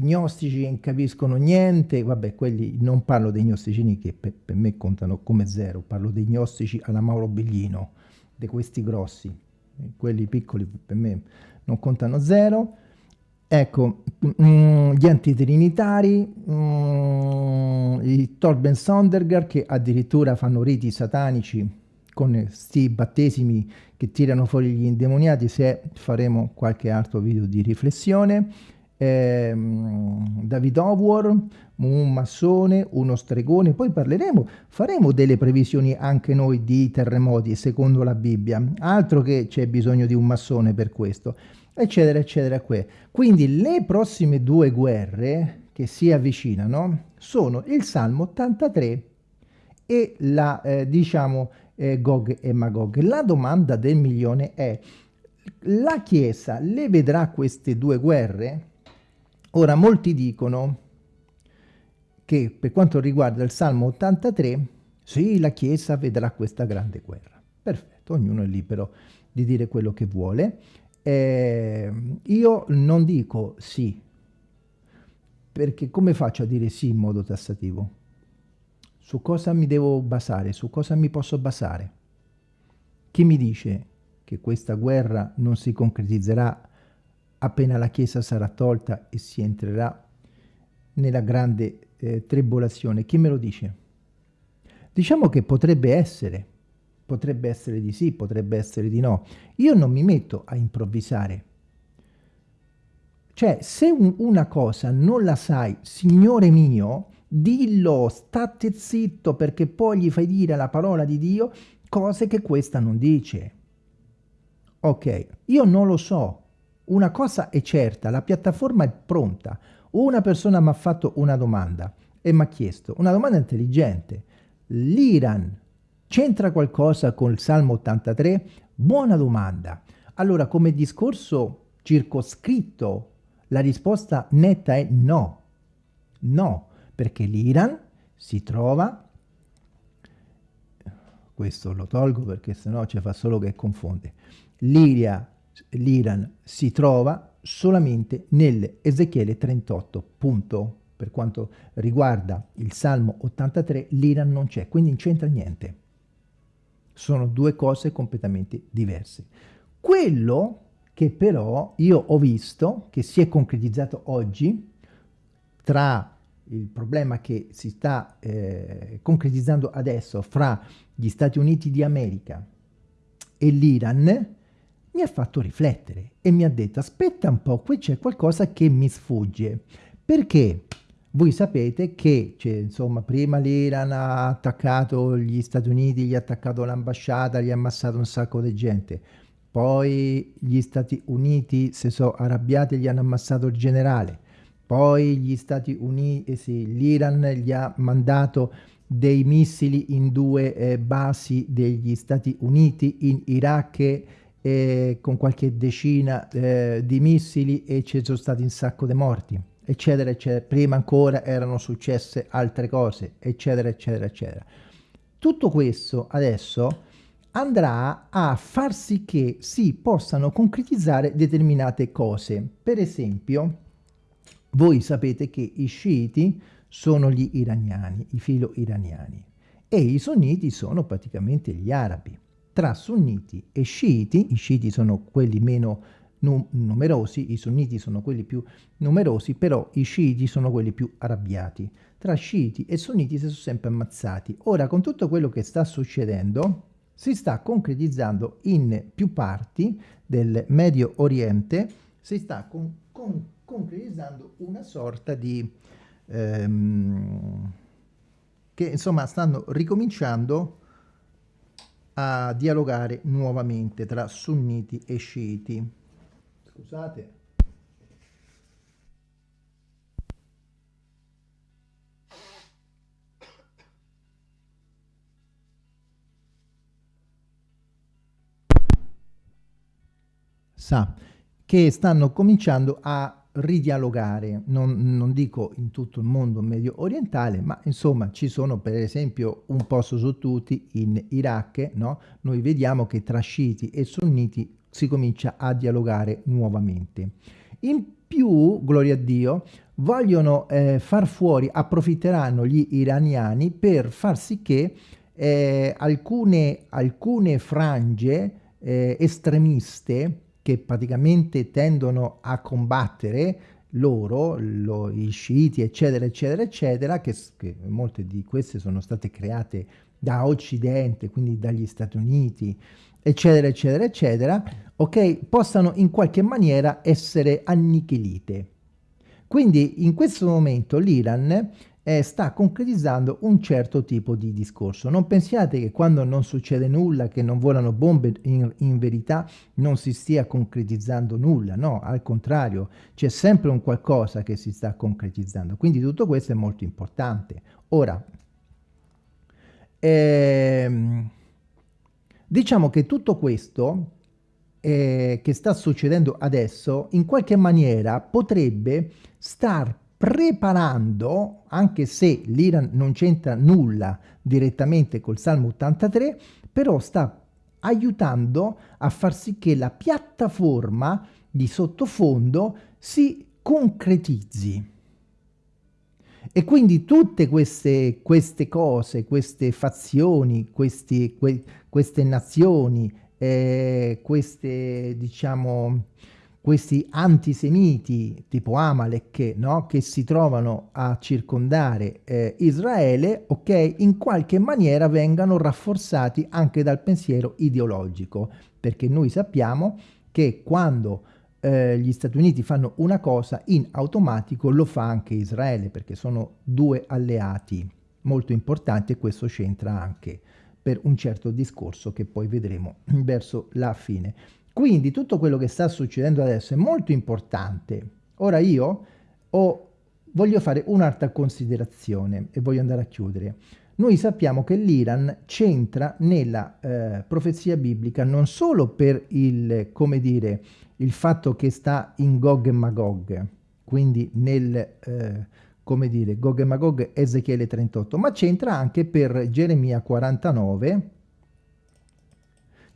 gnostici non capiscono niente, vabbè, quelli non parlo dei gnosticini che per, per, me contano come zero, parlo dei gnostici alla Mauro Biglino, di questi grossi, quelli piccoli per me non contano zero, ecco, mm, gli antitrinitari, mm, i Torben Sondergaard che addirittura fanno riti satanici con questi battesimi che tirano fuori gli indemoniati, se faremo qualche altro video di riflessione, eh, David Howard, un massone, uno stregone, poi parleremo, faremo delle previsioni anche noi di terremoti secondo la Bibbia, altro che c'è bisogno di un massone per questo, eccetera, eccetera. Quindi le prossime due guerre che si avvicinano sono il Salmo 83 e la, eh, diciamo, eh, Gog e Magog. La domanda del milione è, la Chiesa le vedrà queste due guerre? Ora, molti dicono che per quanto riguarda il Salmo 83, sì, la Chiesa vedrà questa grande guerra. Perfetto, ognuno è libero di dire quello che vuole. Eh, io non dico sì, perché come faccio a dire sì in modo tassativo? Su cosa mi devo basare? Su cosa mi posso basare? Chi mi dice che questa guerra non si concretizzerà appena la Chiesa sarà tolta e si entrerà nella grande eh, tribolazione. Chi me lo dice? Diciamo che potrebbe essere, potrebbe essere di sì, potrebbe essere di no. Io non mi metto a improvvisare. Cioè, se un, una cosa non la sai, Signore mio, dillo, state zitto, perché poi gli fai dire la parola di Dio cose che questa non dice. Ok, io non lo so, una cosa è certa, la piattaforma è pronta. Una persona mi ha fatto una domanda e mi ha chiesto, una domanda intelligente, l'Iran c'entra qualcosa con il Salmo 83? Buona domanda. Allora, come discorso circoscritto, la risposta netta è no. No, perché l'Iran si trova, questo lo tolgo perché sennò ci fa solo che confonde, l'Iran si trova solamente nell'Ezechiele 38, punto. Per quanto riguarda il Salmo 83, l'Iran non c'è, quindi non c'entra niente. Sono due cose completamente diverse. Quello che però io ho visto, che si è concretizzato oggi, tra il problema che si sta eh, concretizzando adesso fra gli Stati Uniti di America e l'Iran, mi ha fatto riflettere e mi ha detto aspetta un po', qui c'è qualcosa che mi sfugge, perché voi sapete che insomma, prima l'Iran ha attaccato gli Stati Uniti, gli ha attaccato l'ambasciata, gli ha ammazzato un sacco di gente, poi gli Stati Uniti si sono arrabbiati e gli hanno ammazzato il generale, poi gli Stati Uniti, eh sì, l'Iran gli ha mandato dei missili in due eh, basi degli Stati Uniti in Iraq eh, con qualche decina eh, di missili e ci sono stati un sacco di morti, eccetera, eccetera. Prima ancora erano successe altre cose, eccetera, eccetera, eccetera. Tutto questo adesso andrà a far sì che si possano concretizzare determinate cose. Per esempio, voi sapete che i sciiti sono gli iraniani, i filo iraniani, e i sunniti sono praticamente gli arabi tra sunniti e sciiti, i sciiti sono quelli meno num numerosi, i sunniti sono quelli più numerosi, però i sciiti sono quelli più arrabbiati. Tra sciiti e sunniti si sono sempre ammazzati. Ora, con tutto quello che sta succedendo, si sta concretizzando in più parti del Medio Oriente, si sta con, con, concretizzando una sorta di... Ehm, che insomma stanno ricominciando a dialogare nuovamente tra sunniti e sciiti. Scusate. Sa che stanno cominciando a ridialogare, non, non, dico in tutto il mondo medio orientale, ma insomma ci sono per esempio un posto su tutti in Iraq, no? noi vediamo che tra sciiti e sunniti si comincia a dialogare nuovamente. In più, gloria a Dio, vogliono eh, far fuori, approfitteranno gli iraniani per far sì che eh, alcune, alcune frange eh, estremiste che praticamente tendono a combattere loro, lo, i sciiti, eccetera, eccetera, eccetera, che, che molte di queste sono state create da Occidente, quindi dagli Stati Uniti, eccetera, eccetera, eccetera, ok, possano in qualche maniera essere annichilite. Quindi in questo momento l'Iran eh, sta concretizzando un certo tipo di discorso. Non pensiate che quando non succede nulla, che non volano bombe, in, in verità non si stia concretizzando nulla, no, al contrario, c'è sempre un qualcosa che si sta concretizzando. Quindi tutto questo è molto importante. Ora, ehm, diciamo che tutto questo eh, che sta succedendo adesso in qualche maniera potrebbe star preparando, anche se l'Iran non c'entra nulla direttamente col Salmo 83, però sta aiutando a far sì che la piattaforma di sottofondo si concretizzi. E quindi tutte queste, queste cose, queste fazioni, questi, que, queste nazioni, eh, queste, diciamo, questi antisemiti tipo Amalek no? che si trovano a circondare eh, Israele, ok, in qualche maniera vengano rafforzati anche dal pensiero ideologico, perché noi sappiamo che quando eh, gli Stati Uniti fanno una cosa, in automatico lo fa anche Israele, perché sono due alleati molto importanti e questo c'entra anche per un certo discorso che poi vedremo verso la fine. Quindi tutto quello che sta succedendo adesso è molto importante. Ora io ho, voglio fare un'altra considerazione e voglio andare a chiudere. Noi sappiamo che l'Iran c'entra nella eh, profezia biblica non solo per il, come dire, il fatto che sta in Gog e Magog, quindi nel, eh, come dire, Gog e Magog Ezechiele 38, ma c'entra anche per Geremia 49,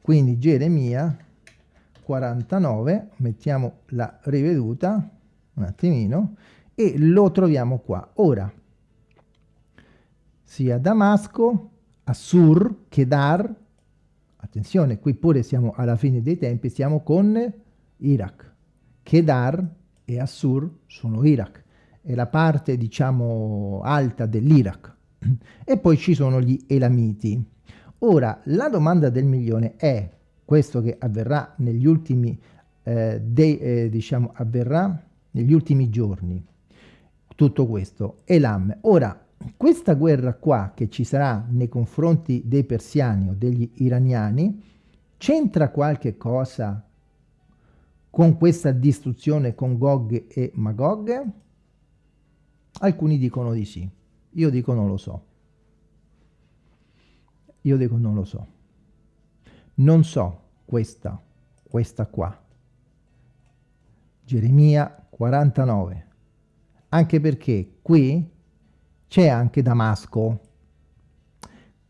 quindi Geremia 49, mettiamo la riveduta, un attimino, e lo troviamo qua. Ora, sia Damasco, Assur, Kedar, attenzione, qui pure siamo alla fine dei tempi, siamo con Iraq. Kedar e Assur sono Iraq, è la parte, diciamo, alta dell'Iraq. E poi ci sono gli Elamiti. Ora, la domanda del milione è questo che avverrà negli ultimi, eh, dei, eh, diciamo, avverrà negli ultimi giorni, tutto questo, Elam. Ora, questa guerra qua che ci sarà nei confronti dei persiani o degli iraniani, c'entra qualche cosa con questa distruzione con Gog e Magog? Alcuni dicono di sì, io dico non lo so. Io dico non lo so non so questa, questa qua. Geremia 49. Anche perché qui c'è anche Damasco.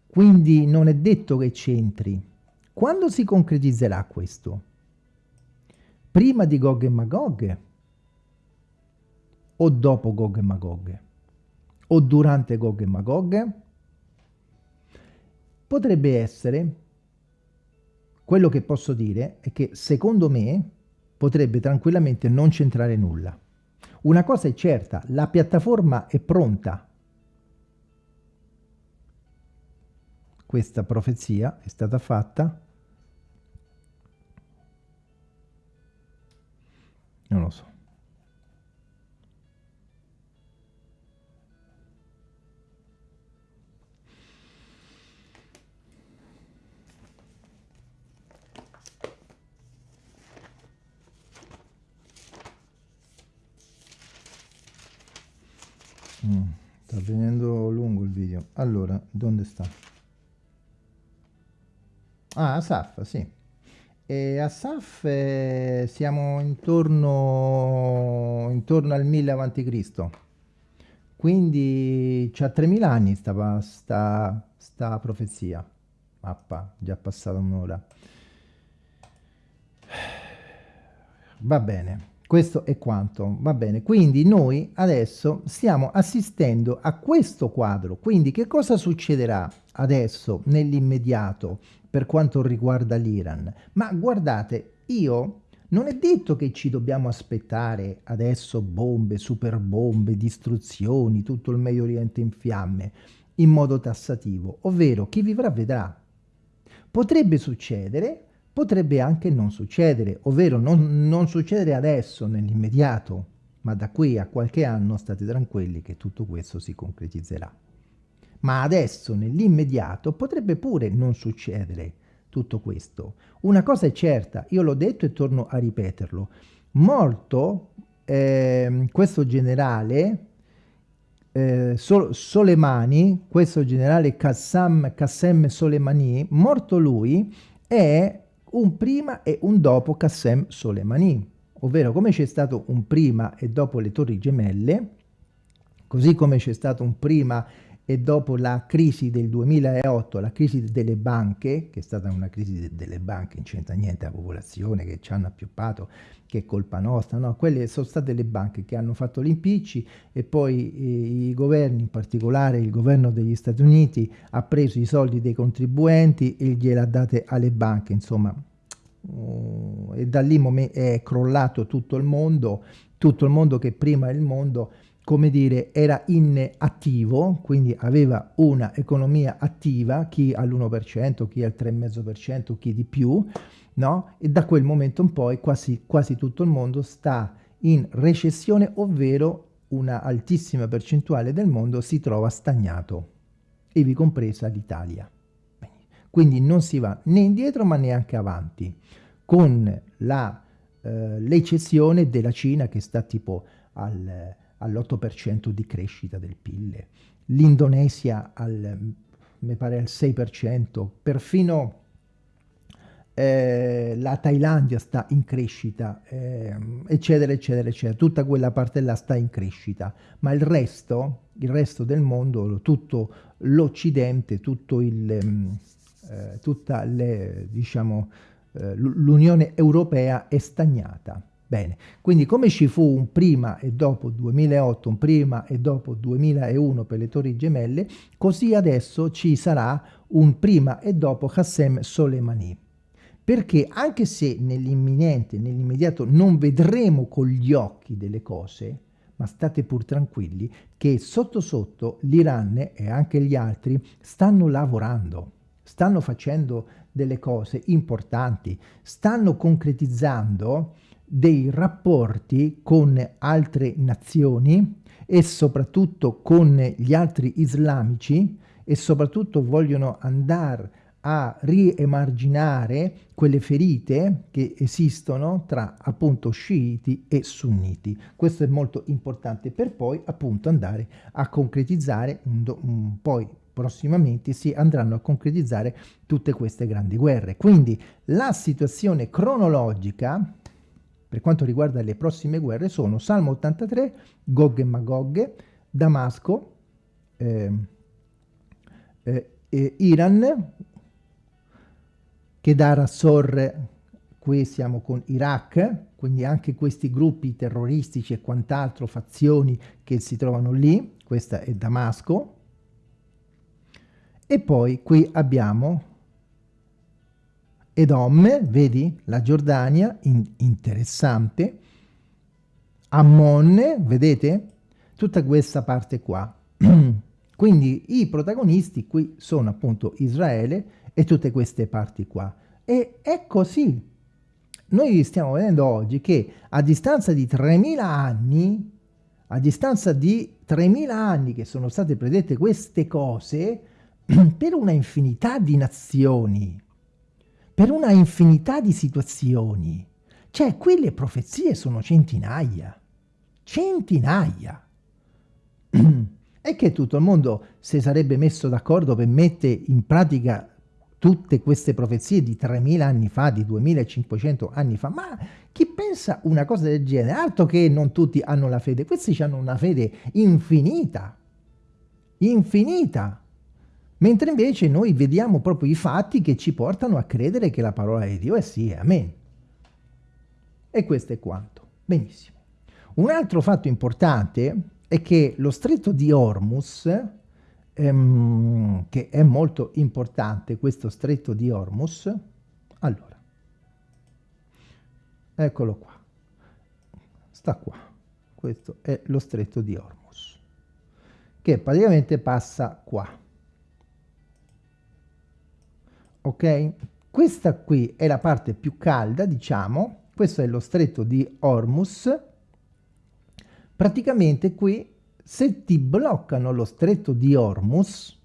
Quindi non è detto che c'entri. Quando si concretizzerà questo? Prima di Gog e Magog? O dopo Gog e Magog? O durante Gog e Magog? Potrebbe essere quello che posso dire è che secondo me potrebbe tranquillamente non centrare nulla. Una cosa è certa, la piattaforma è pronta. Questa profezia è stata fatta, non lo so. Mm, sta venendo lungo il video. Allora, dove sta? Ah, Asaf, sì. E Asaf eh, siamo intorno, intorno al 1000 a.C. Quindi c'ha 3000 anni sta, sta, sta profezia. Mappa, già passata un'ora. Va bene. Questo è quanto, va bene. Quindi noi adesso stiamo assistendo a questo quadro. Quindi che cosa succederà adesso nell'immediato per quanto riguarda l'Iran? Ma guardate, io Non è detto che ci dobbiamo aspettare adesso bombe, super bombe, distruzioni, tutto il Medio Oriente in fiamme, in modo tassativo, ovvero chi vivrà vedrà. Potrebbe succedere, potrebbe anche non succedere, ovvero non, non succedere adesso, nell'immediato, ma da qui a qualche anno state tranquilli che tutto questo si concretizzerà. Ma adesso, nell'immediato, potrebbe pure non succedere, tutto questo. Una cosa è certa, io l'ho detto e torno a ripeterlo, morto eh, questo generale eh, Sol Soleimani, questo generale Qassam, Qassem Soleimani, morto lui, è un prima e un dopo Qassem Soleimani, ovvero come c'è stato un prima e dopo le torri gemelle, così come c'è stato un prima e dopo la crisi del 2008, la crisi delle banche, che è stata una crisi delle banche, non c'entra niente la popolazione che ci hanno appioppato, che è colpa nostra, no, quelle sono state le banche che hanno fatto gli e poi eh, i governi, in particolare il governo degli Stati Uniti, ha preso i soldi dei contribuenti e gliela date alle banche, insomma, uh, e da lì è crollato tutto il mondo, tutto il mondo che prima il mondo come dire, era in attivo, quindi aveva una economia attiva, chi all'1%, chi al 3,5%, chi di più, no? E da quel momento in poi quasi, quasi tutto il mondo sta in recessione, ovvero una altissima percentuale del mondo si trova stagnato, ivi compresa l'Italia. Quindi non si va né indietro ma neanche avanti, con l'eccezione eh, della Cina che sta tipo al all'8% di crescita del PIL, l'Indonesia al, mi pare al 6%, perfino eh, la Thailandia sta in crescita, eh, eccetera, eccetera, eccetera. Tutta quella parte là sta in crescita, ma il resto, il resto del mondo, tutto l'Occidente, tutto il, mm, eh, tutta diciamo, eh, l'Unione Europea è stagnata. Bene, quindi come ci fu un prima e dopo 2008, un prima e dopo 2001 per le torri gemelle, così adesso ci sarà un prima e dopo Qassem Soleimani. Perché anche se nell'imminente, nell'immediato non vedremo con gli occhi delle cose, ma state pur tranquilli che sotto sotto l'Iran e anche gli altri stanno lavorando, stanno facendo delle cose importanti, stanno concretizzando dei rapporti con altre nazioni e soprattutto con gli altri islamici e soprattutto vogliono andare a riemarginare quelle ferite che esistono tra appunto sciiti e sunniti. Questo è molto importante per poi appunto andare a concretizzare, un, un, poi prossimamente si andranno a concretizzare tutte queste grandi guerre. Quindi la situazione cronologica per quanto riguarda le prossime guerre sono Salmo 83, Gog e Magog, Damasco, eh, eh, Iran, Kedar Assor, qui siamo con Iraq, quindi anche questi gruppi terroristici e quant'altro, fazioni che si trovano lì, questa è Damasco, e poi qui abbiamo Edom, vedi, la Giordania, in, interessante, Ammon, vedete, tutta questa parte qua. Quindi i protagonisti qui sono appunto Israele e tutte queste parti qua. E è così. Noi stiamo vedendo oggi che a distanza di 3.000 anni, a distanza di 3.000 anni che sono state predette queste cose, per una infinità di nazioni, per una infinità di situazioni. Cioè, qui le profezie sono centinaia. Centinaia. e che tutto il mondo si sarebbe messo d'accordo per mettere in pratica tutte queste profezie di 3000 anni fa, di 2500 anni fa, ma chi pensa una cosa del genere? Altro che non tutti hanno la fede, questi hanno una fede infinita, infinita. Mentre invece noi vediamo proprio i fatti che ci portano a credere che la parola di Dio è sì, amen. E questo è quanto. Benissimo. Un altro fatto importante è che lo stretto di Hormuz, ehm, che è molto importante questo stretto di Hormuz, allora, eccolo qua, sta qua, questo è lo stretto di Hormuz, che praticamente passa qua. Ok? Questa qui è la parte più calda, diciamo, questo è lo stretto di Hormuz, praticamente qui se ti bloccano lo stretto di Hormuz,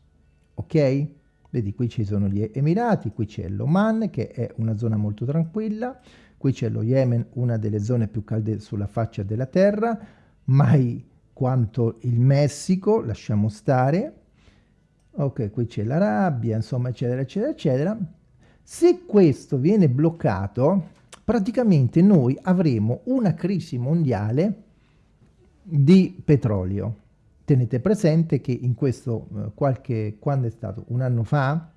ok? Vedi, qui ci sono gli Emirati, qui c'è l'Oman, che è una zona molto tranquilla, qui c'è lo Yemen, una delle zone più calde sulla faccia della terra, mai quanto il Messico, lasciamo stare, ok, qui c'è l'Arabia, insomma, eccetera, eccetera, eccetera. Se questo viene bloccato, praticamente noi avremo una crisi mondiale di petrolio. Tenete presente che in questo eh, qualche, quando è stato un anno fa,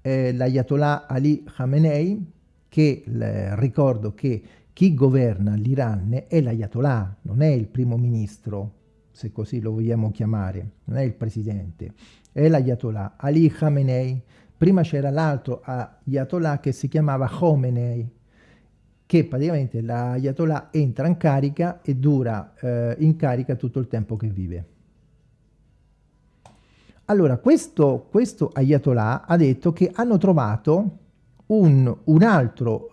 eh, l'Ayatollah Ali Khamenei, che eh, ricordo che chi governa l'Iran è l'Ayatollah, non è il primo ministro, se così lo vogliamo chiamare, non è il presidente, è l'Ayatollah Ali Khamenei. Prima c'era l'altro Ayatollah che si chiamava Khomeini, che praticamente l'Ayatollah entra in carica e dura eh, in carica tutto il tempo che vive. Allora, questo, questo Ayatollah ha detto che hanno trovato un, un altro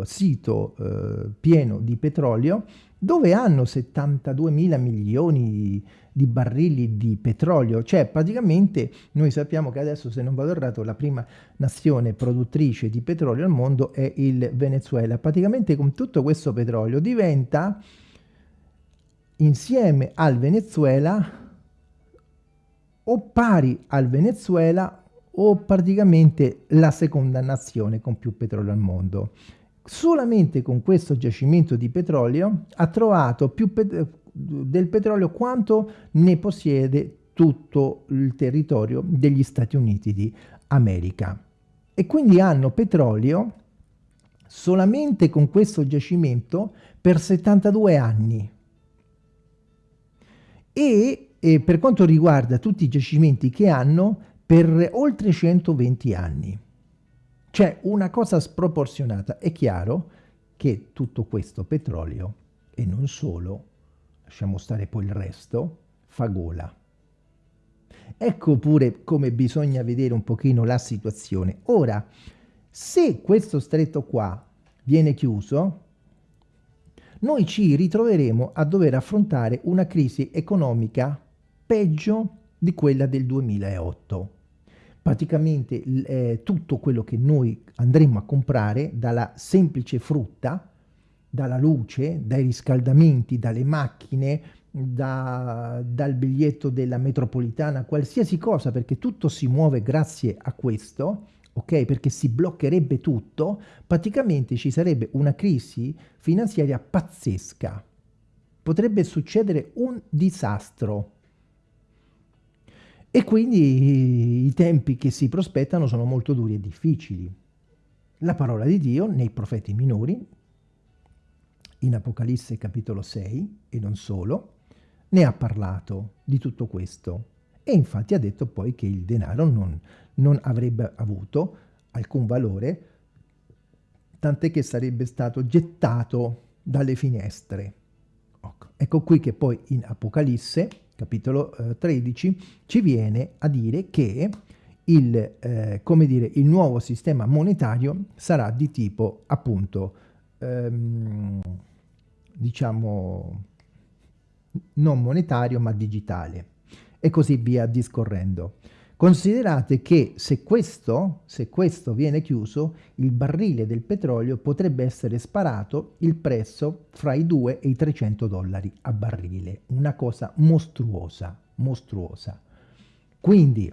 eh, sito eh, pieno di petrolio dove hanno 72 mila milioni di, di, barili di petrolio, cioè praticamente noi sappiamo che adesso se non vado errato la prima nazione produttrice di petrolio al mondo è il Venezuela, praticamente con tutto questo petrolio diventa insieme al Venezuela o pari al Venezuela o praticamente la seconda nazione con più petrolio al mondo solamente con questo giacimento di petrolio ha trovato più pet del petrolio quanto ne possiede tutto il territorio degli Stati Uniti di America. E quindi hanno petrolio solamente con questo giacimento per 72 anni. E, e per quanto riguarda tutti i giacimenti che hanno, per oltre 120 anni. C'è una cosa sproporzionata. È chiaro che tutto questo petrolio, e non solo, lasciamo stare poi il resto, fa gola. Ecco pure come bisogna vedere un pochino la situazione. Ora, se questo stretto qua viene chiuso, noi ci ritroveremo a dover affrontare una crisi economica peggio di quella del 2008 praticamente eh, tutto quello che noi andremo a comprare, dalla semplice frutta, dalla luce, dai riscaldamenti, dalle macchine, da, dal biglietto della metropolitana, qualsiasi cosa, perché tutto si muove grazie a questo, ok? Perché si bloccherebbe tutto, praticamente ci sarebbe una crisi finanziaria pazzesca. Potrebbe succedere un disastro e quindi i tempi che si prospettano sono molto duri e difficili. La parola di Dio nei profeti minori, in Apocalisse capitolo 6 e non solo, ne ha parlato di tutto questo e infatti ha detto poi che il denaro non, non avrebbe avuto alcun valore, tant'è che sarebbe stato gettato dalle finestre. Ecco qui che poi in Apocalisse capitolo eh, 13, ci viene a dire che il, eh, dire, il nuovo sistema monetario sarà di tipo appunto ehm, diciamo non monetario ma digitale e così via discorrendo. Considerate che se questo, se questo viene chiuso, il barrile del petrolio potrebbe essere sparato il prezzo fra i 2 e i 300 dollari a barile. Una cosa mostruosa, mostruosa. Quindi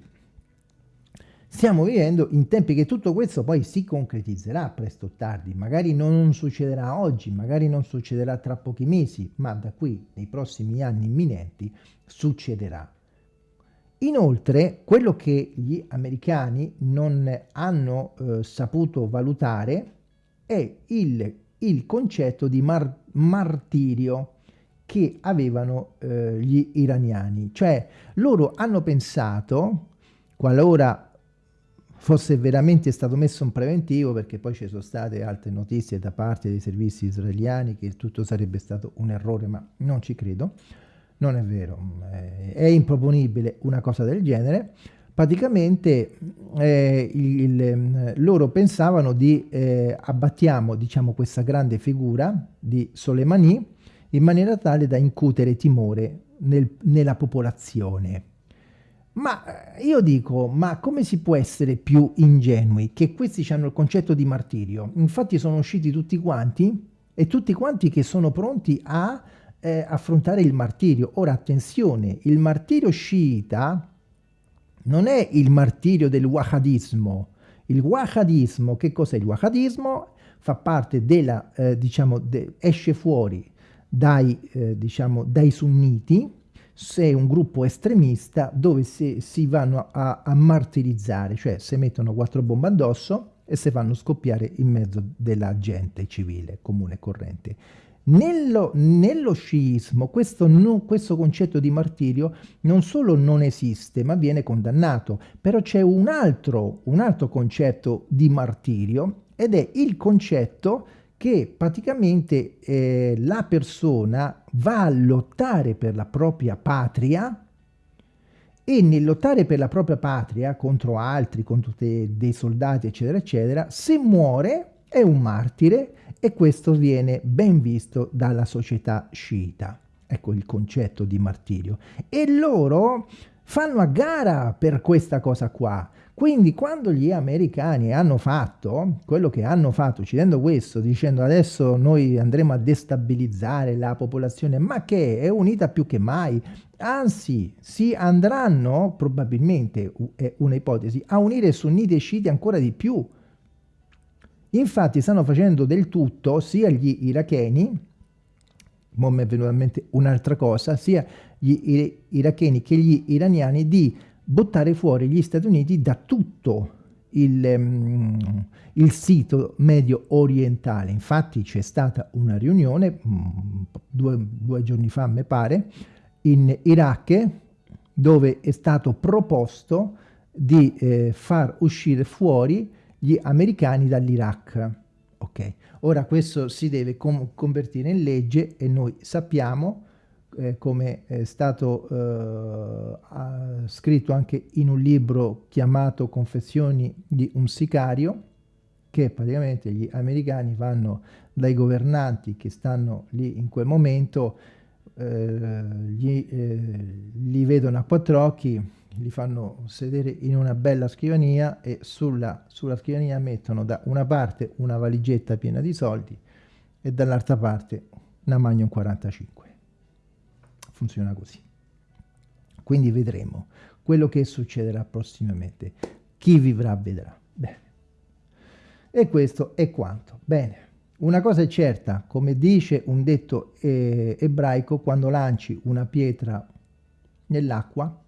stiamo vivendo in tempi che tutto questo poi si concretizzerà presto o tardi. Magari non succederà oggi, magari non succederà tra pochi mesi, ma da qui, nei prossimi anni imminenti, succederà. Inoltre, quello che gli americani non hanno eh, saputo valutare è il, il concetto di mar martirio che avevano eh, gli iraniani. Cioè, loro hanno pensato, qualora fosse veramente stato messo un preventivo, perché poi ci sono state altre notizie da parte dei servizi israeliani che tutto sarebbe stato un errore, ma non ci credo. Non è vero, è improponibile una cosa del genere. Praticamente eh, il, il, loro pensavano di eh, abbattiamo diciamo, questa grande figura di Soleimani in maniera tale da incutere timore nel, nella popolazione. Ma eh, io dico, ma come si può essere più ingenui? Che questi hanno il concetto di martirio. Infatti sono usciti tutti quanti e tutti quanti che sono pronti a eh, affrontare il martirio. Ora attenzione, il martirio sciita non è il martirio del wahadismo. Il wahadismo, che cos'è il wahadismo? Fa parte della, eh, diciamo, de esce fuori dai, eh, diciamo, dai sunniti, se è un gruppo estremista dove si, si vanno a, a, martirizzare, cioè si mettono quattro bombe addosso e si fanno scoppiare in mezzo della gente civile, comune e corrente. Nello, nello sciismo questo, no, questo, concetto di martirio non solo non esiste, ma viene condannato. Però c'è un altro, un altro concetto di martirio ed è il concetto che praticamente eh, la persona va a lottare per la propria patria e nel lottare per la propria patria contro altri, contro dei soldati, eccetera, eccetera, se muore è un martire e questo viene ben visto dalla società sciita. Ecco il concetto di martirio. E loro fanno a gara per questa cosa qua. Quindi quando gli americani hanno fatto quello che hanno fatto, uccidendo questo, dicendo adesso noi andremo a destabilizzare la popolazione, ma che è unita più che mai, anzi si andranno probabilmente, è un'ipotesi, a unire sunniti e sciiti ancora di più, Infatti stanno facendo del tutto sia gli iracheni, mo mi è venuta in mente un'altra cosa, sia gli iracheni che gli iraniani di buttare fuori gli Stati Uniti da tutto il, um, il sito medio orientale. Infatti c'è stata una riunione um, due, due giorni fa, mi pare, in Iraq, dove è stato proposto di eh, far uscire fuori gli americani dall'Iraq. Ok, ora questo si deve convertire in legge e noi sappiamo, eh, come è stato eh, scritto anche in un libro chiamato Confessioni di un sicario, che praticamente gli americani vanno dai governanti che stanno lì in quel momento, eh, gli, eh, li vedono a quattro occhi, li fanno sedere in una bella scrivania e sulla, sulla scrivania mettono da una parte una valigetta piena di soldi e dall'altra parte una Magnum 45. Funziona così. Quindi vedremo quello che succederà prossimamente. Chi vivrà vedrà. Bene. E questo è quanto. Bene. Una cosa è certa, come dice un detto eh, ebraico, quando lanci una pietra nell'acqua,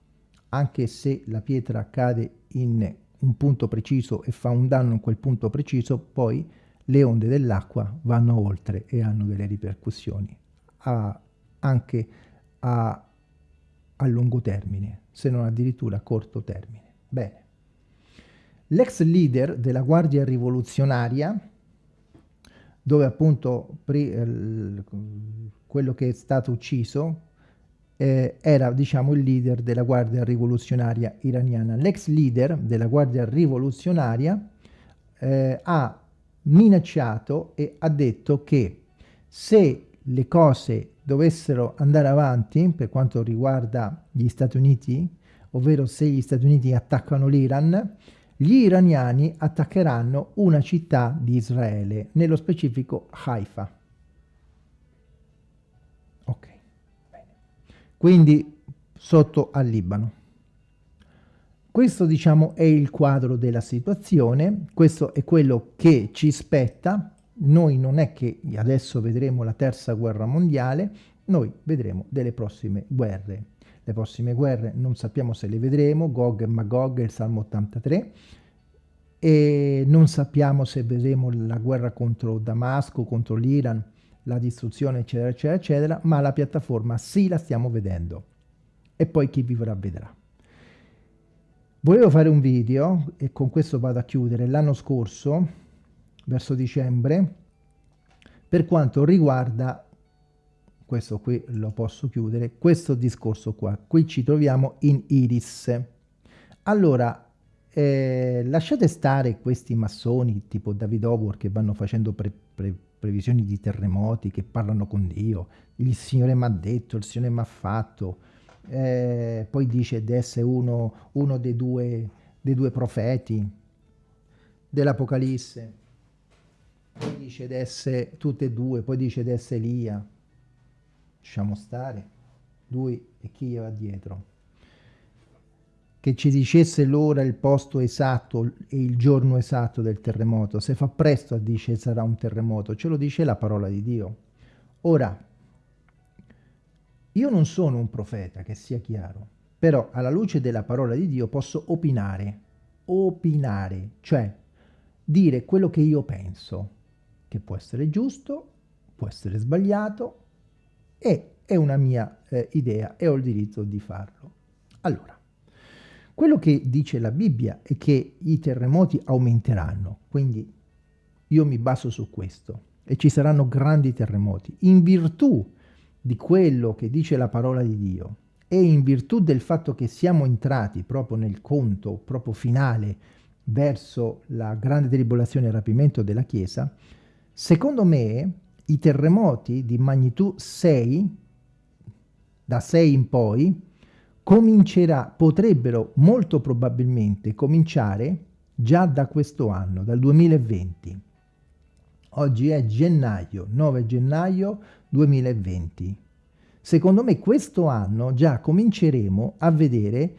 anche se la pietra cade in un punto preciso e fa un danno in quel punto preciso, poi le onde dell'acqua vanno oltre e hanno delle ripercussioni a, anche a, a lungo termine, se non addirittura a corto termine. Bene. L'ex leader della Guardia Rivoluzionaria, dove appunto quello che è stato ucciso, eh, era diciamo il leader della guardia rivoluzionaria iraniana. L'ex leader della guardia rivoluzionaria eh, ha minacciato e ha detto che se le cose dovessero andare avanti per quanto riguarda gli Stati Uniti, ovvero se gli Stati Uniti attaccano l'Iran, gli iraniani attaccheranno una città di Israele, nello specifico Haifa. Quindi sotto al Libano. Questo diciamo è il quadro della situazione, questo è quello che ci spetta, noi non è che adesso vedremo la terza guerra mondiale, noi vedremo delle prossime guerre. Le prossime guerre non sappiamo se le vedremo, Gog e Magog, il Salmo 83, e non sappiamo se vedremo la guerra contro Damasco, contro l'Iran, la distruzione, eccetera, eccetera, eccetera, ma la piattaforma sì la stiamo vedendo. E poi chi vivrà vedrà. Volevo fare un video, e con questo vado a chiudere, l'anno scorso, verso dicembre, per quanto riguarda, questo qui lo posso chiudere, questo discorso qua. Qui ci troviamo in Iris. Allora, eh, lasciate stare questi massoni tipo David Howard che vanno facendo pre pre previsioni di terremoti, che parlano con Dio, il Signore mi ha detto, il Signore mi ha fatto, eh, poi dice di essere uno, uno dei, due, dei due profeti dell'Apocalisse, poi dice di essere tutte e due, poi dice di essere Elia, lasciamo stare, lui e chi gli va dietro che ci dicesse l'ora, il posto esatto e il giorno esatto del terremoto. Se fa presto a dire sarà un terremoto, ce lo dice la parola di Dio. Ora, io non sono un profeta, che sia chiaro, però alla luce della parola di Dio posso opinare, opinare, cioè dire quello che io penso, che può essere giusto, può essere sbagliato, e è una mia eh, idea e ho il diritto di farlo. Allora, quello che dice la Bibbia è che i terremoti aumenteranno, quindi io mi baso su questo e ci saranno grandi terremoti. In virtù di quello che dice la parola di Dio e in virtù del fatto che siamo entrati proprio nel conto proprio finale verso la grande tribolazione e rapimento della Chiesa, secondo me i terremoti di magnitudo 6, da 6 in poi, comincerà, potrebbero molto probabilmente cominciare già da questo anno, dal 2020. Oggi è gennaio, 9 gennaio 2020. Secondo me questo anno già cominceremo a vedere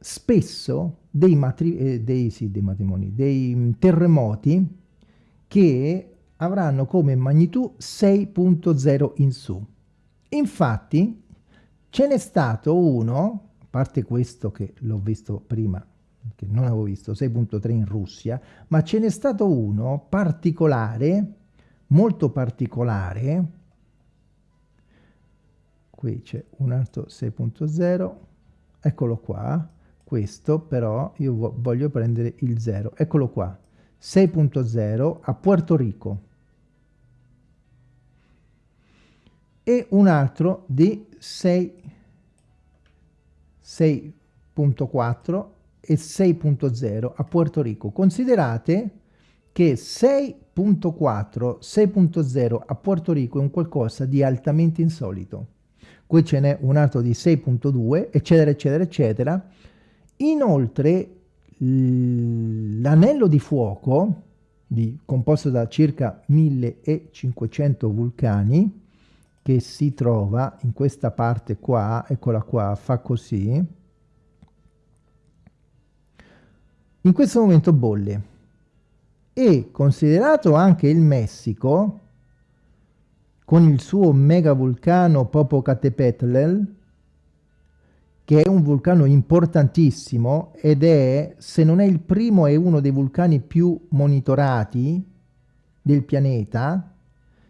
spesso dei, matri eh, dei, sì, dei matrimoni, dei mm, terremoti che avranno come magnitudo 6.0 in su. Infatti Ce n'è stato uno, a parte questo che l'ho visto prima, che non avevo visto, 6.3 in Russia, ma ce n'è stato uno particolare, molto particolare, qui c'è un altro 6.0, eccolo qua, questo però io voglio prendere il 0, eccolo qua, 6.0 a Puerto Rico. E un altro di 6.4 e 6.0 a Puerto Rico. Considerate che 6.4, 6.0 a Puerto Rico è un qualcosa di altamente insolito. Qui ce n'è un altro di 6.2, eccetera, eccetera, eccetera. Inoltre, l'anello di fuoco, di, composto da circa 1500 vulcani, che si trova in questa parte qua, eccola qua, fa così, in questo momento bolle. E considerato anche il Messico, con il suo mega vulcano Popocatépetl, che è un vulcano importantissimo ed è, se non è il primo, è uno dei vulcani più monitorati del pianeta,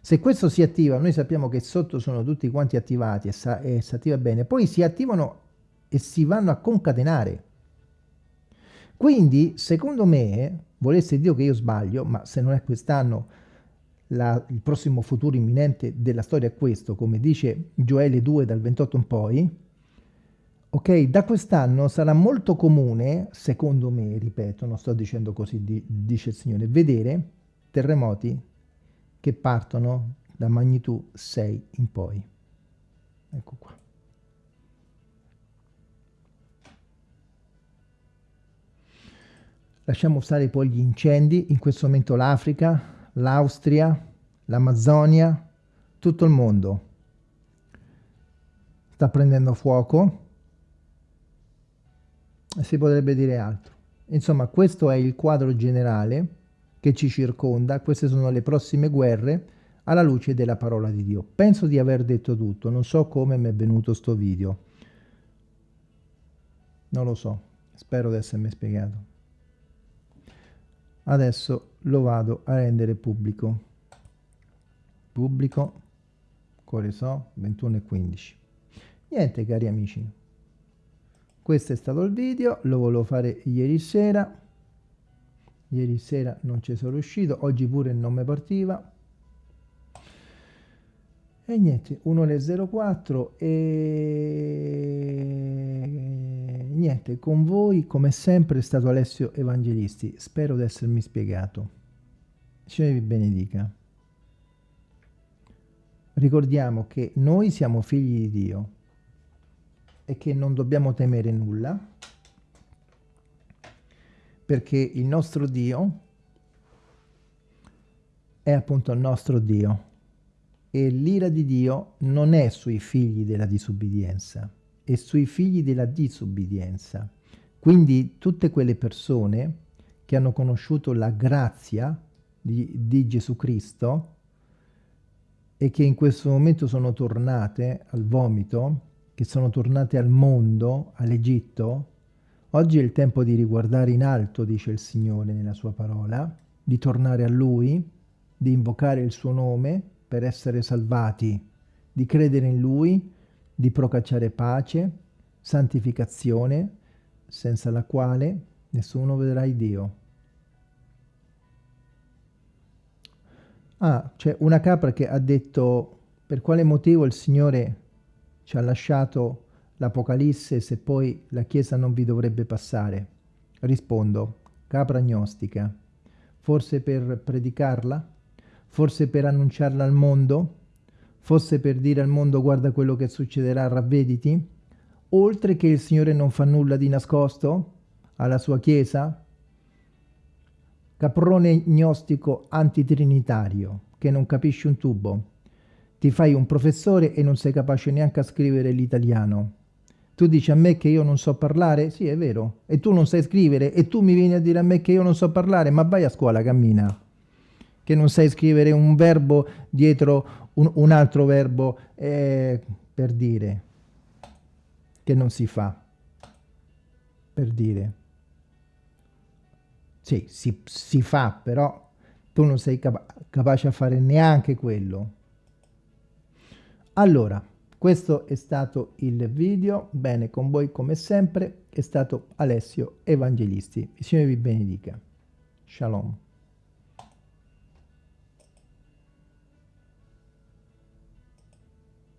se questo si attiva, noi sappiamo che sotto sono tutti quanti attivati e, e si attiva bene, poi si attivano e si vanno a concatenare. Quindi, secondo me, volesse Dio che io sbaglio, ma se non è quest'anno, il prossimo futuro imminente della storia è questo, come dice Gioele 2 dal 28 in poi, ok, da quest'anno sarà molto comune, secondo me, ripeto, non sto dicendo così, di, dice il Signore, vedere terremoti che partono da magnitudo 6 in poi. Ecco qua. Lasciamo stare poi gli incendi, in questo momento l'Africa, l'Austria, l'Amazzonia, tutto il mondo sta prendendo fuoco e si potrebbe dire altro. Insomma, questo è il quadro generale che ci circonda, queste sono le prossime guerre, alla luce della parola di Dio. Penso di aver detto tutto, non so come mi è venuto sto video. Non lo so, spero di essermi spiegato. Adesso lo vado a rendere pubblico. Pubblico, quale so, 21 e 15. Niente cari amici, questo è stato il video lo volevo fare ieri sera ieri sera non ci sono riuscito oggi pure non mi partiva. E niente 1 e niente con voi come sempre è stato Alessio Evangelisti. Spero di essermi spiegato. Signore vi benedica. Ricordiamo che noi siamo figli di Dio e che non dobbiamo temere nulla perché il nostro Dio è appunto il nostro Dio e l'ira di Dio non è sui figli della disubbidienza, è sui figli della disubbidienza. Quindi tutte quelle persone che hanno conosciuto la grazia di, di Gesù Cristo e che in questo momento sono tornate al vomito, che sono tornate al mondo, all'Egitto, oggi è il tempo di riguardare in alto, dice il Signore nella sua parola, di tornare a Lui, di invocare il suo nome per essere salvati, di credere in Lui, di procacciare pace, santificazione, senza la quale nessuno vedrà Dio. Ah, c'è una capra che ha detto per quale motivo il Signore ci ha lasciato l'Apocalisse se poi la Chiesa non vi dovrebbe passare? Rispondo, capra agnostica. Forse per predicarla? Forse per annunciarla al mondo? Forse per dire al mondo guarda quello che succederà, ravvediti? Oltre che il Signore non fa nulla di nascosto alla sua Chiesa? Caprone gnostico antitrinitario che non capisci un tubo ti fai un professore e non sei capace neanche a scrivere l'italiano. Tu dici a me che io non so parlare? Sì, è vero. E tu non sai scrivere e tu mi vieni a dire a me che io non so parlare? Ma vai a scuola, cammina. Che non sai scrivere un verbo dietro un, un altro verbo eh, per dire. Che non si fa. Per dire. Sì, si, si fa, però tu non sei capa capace a fare neanche quello. Allora, questo è stato il video, bene, con voi come sempre è stato Alessio Evangelisti. Il Signore vi benedica. Shalom.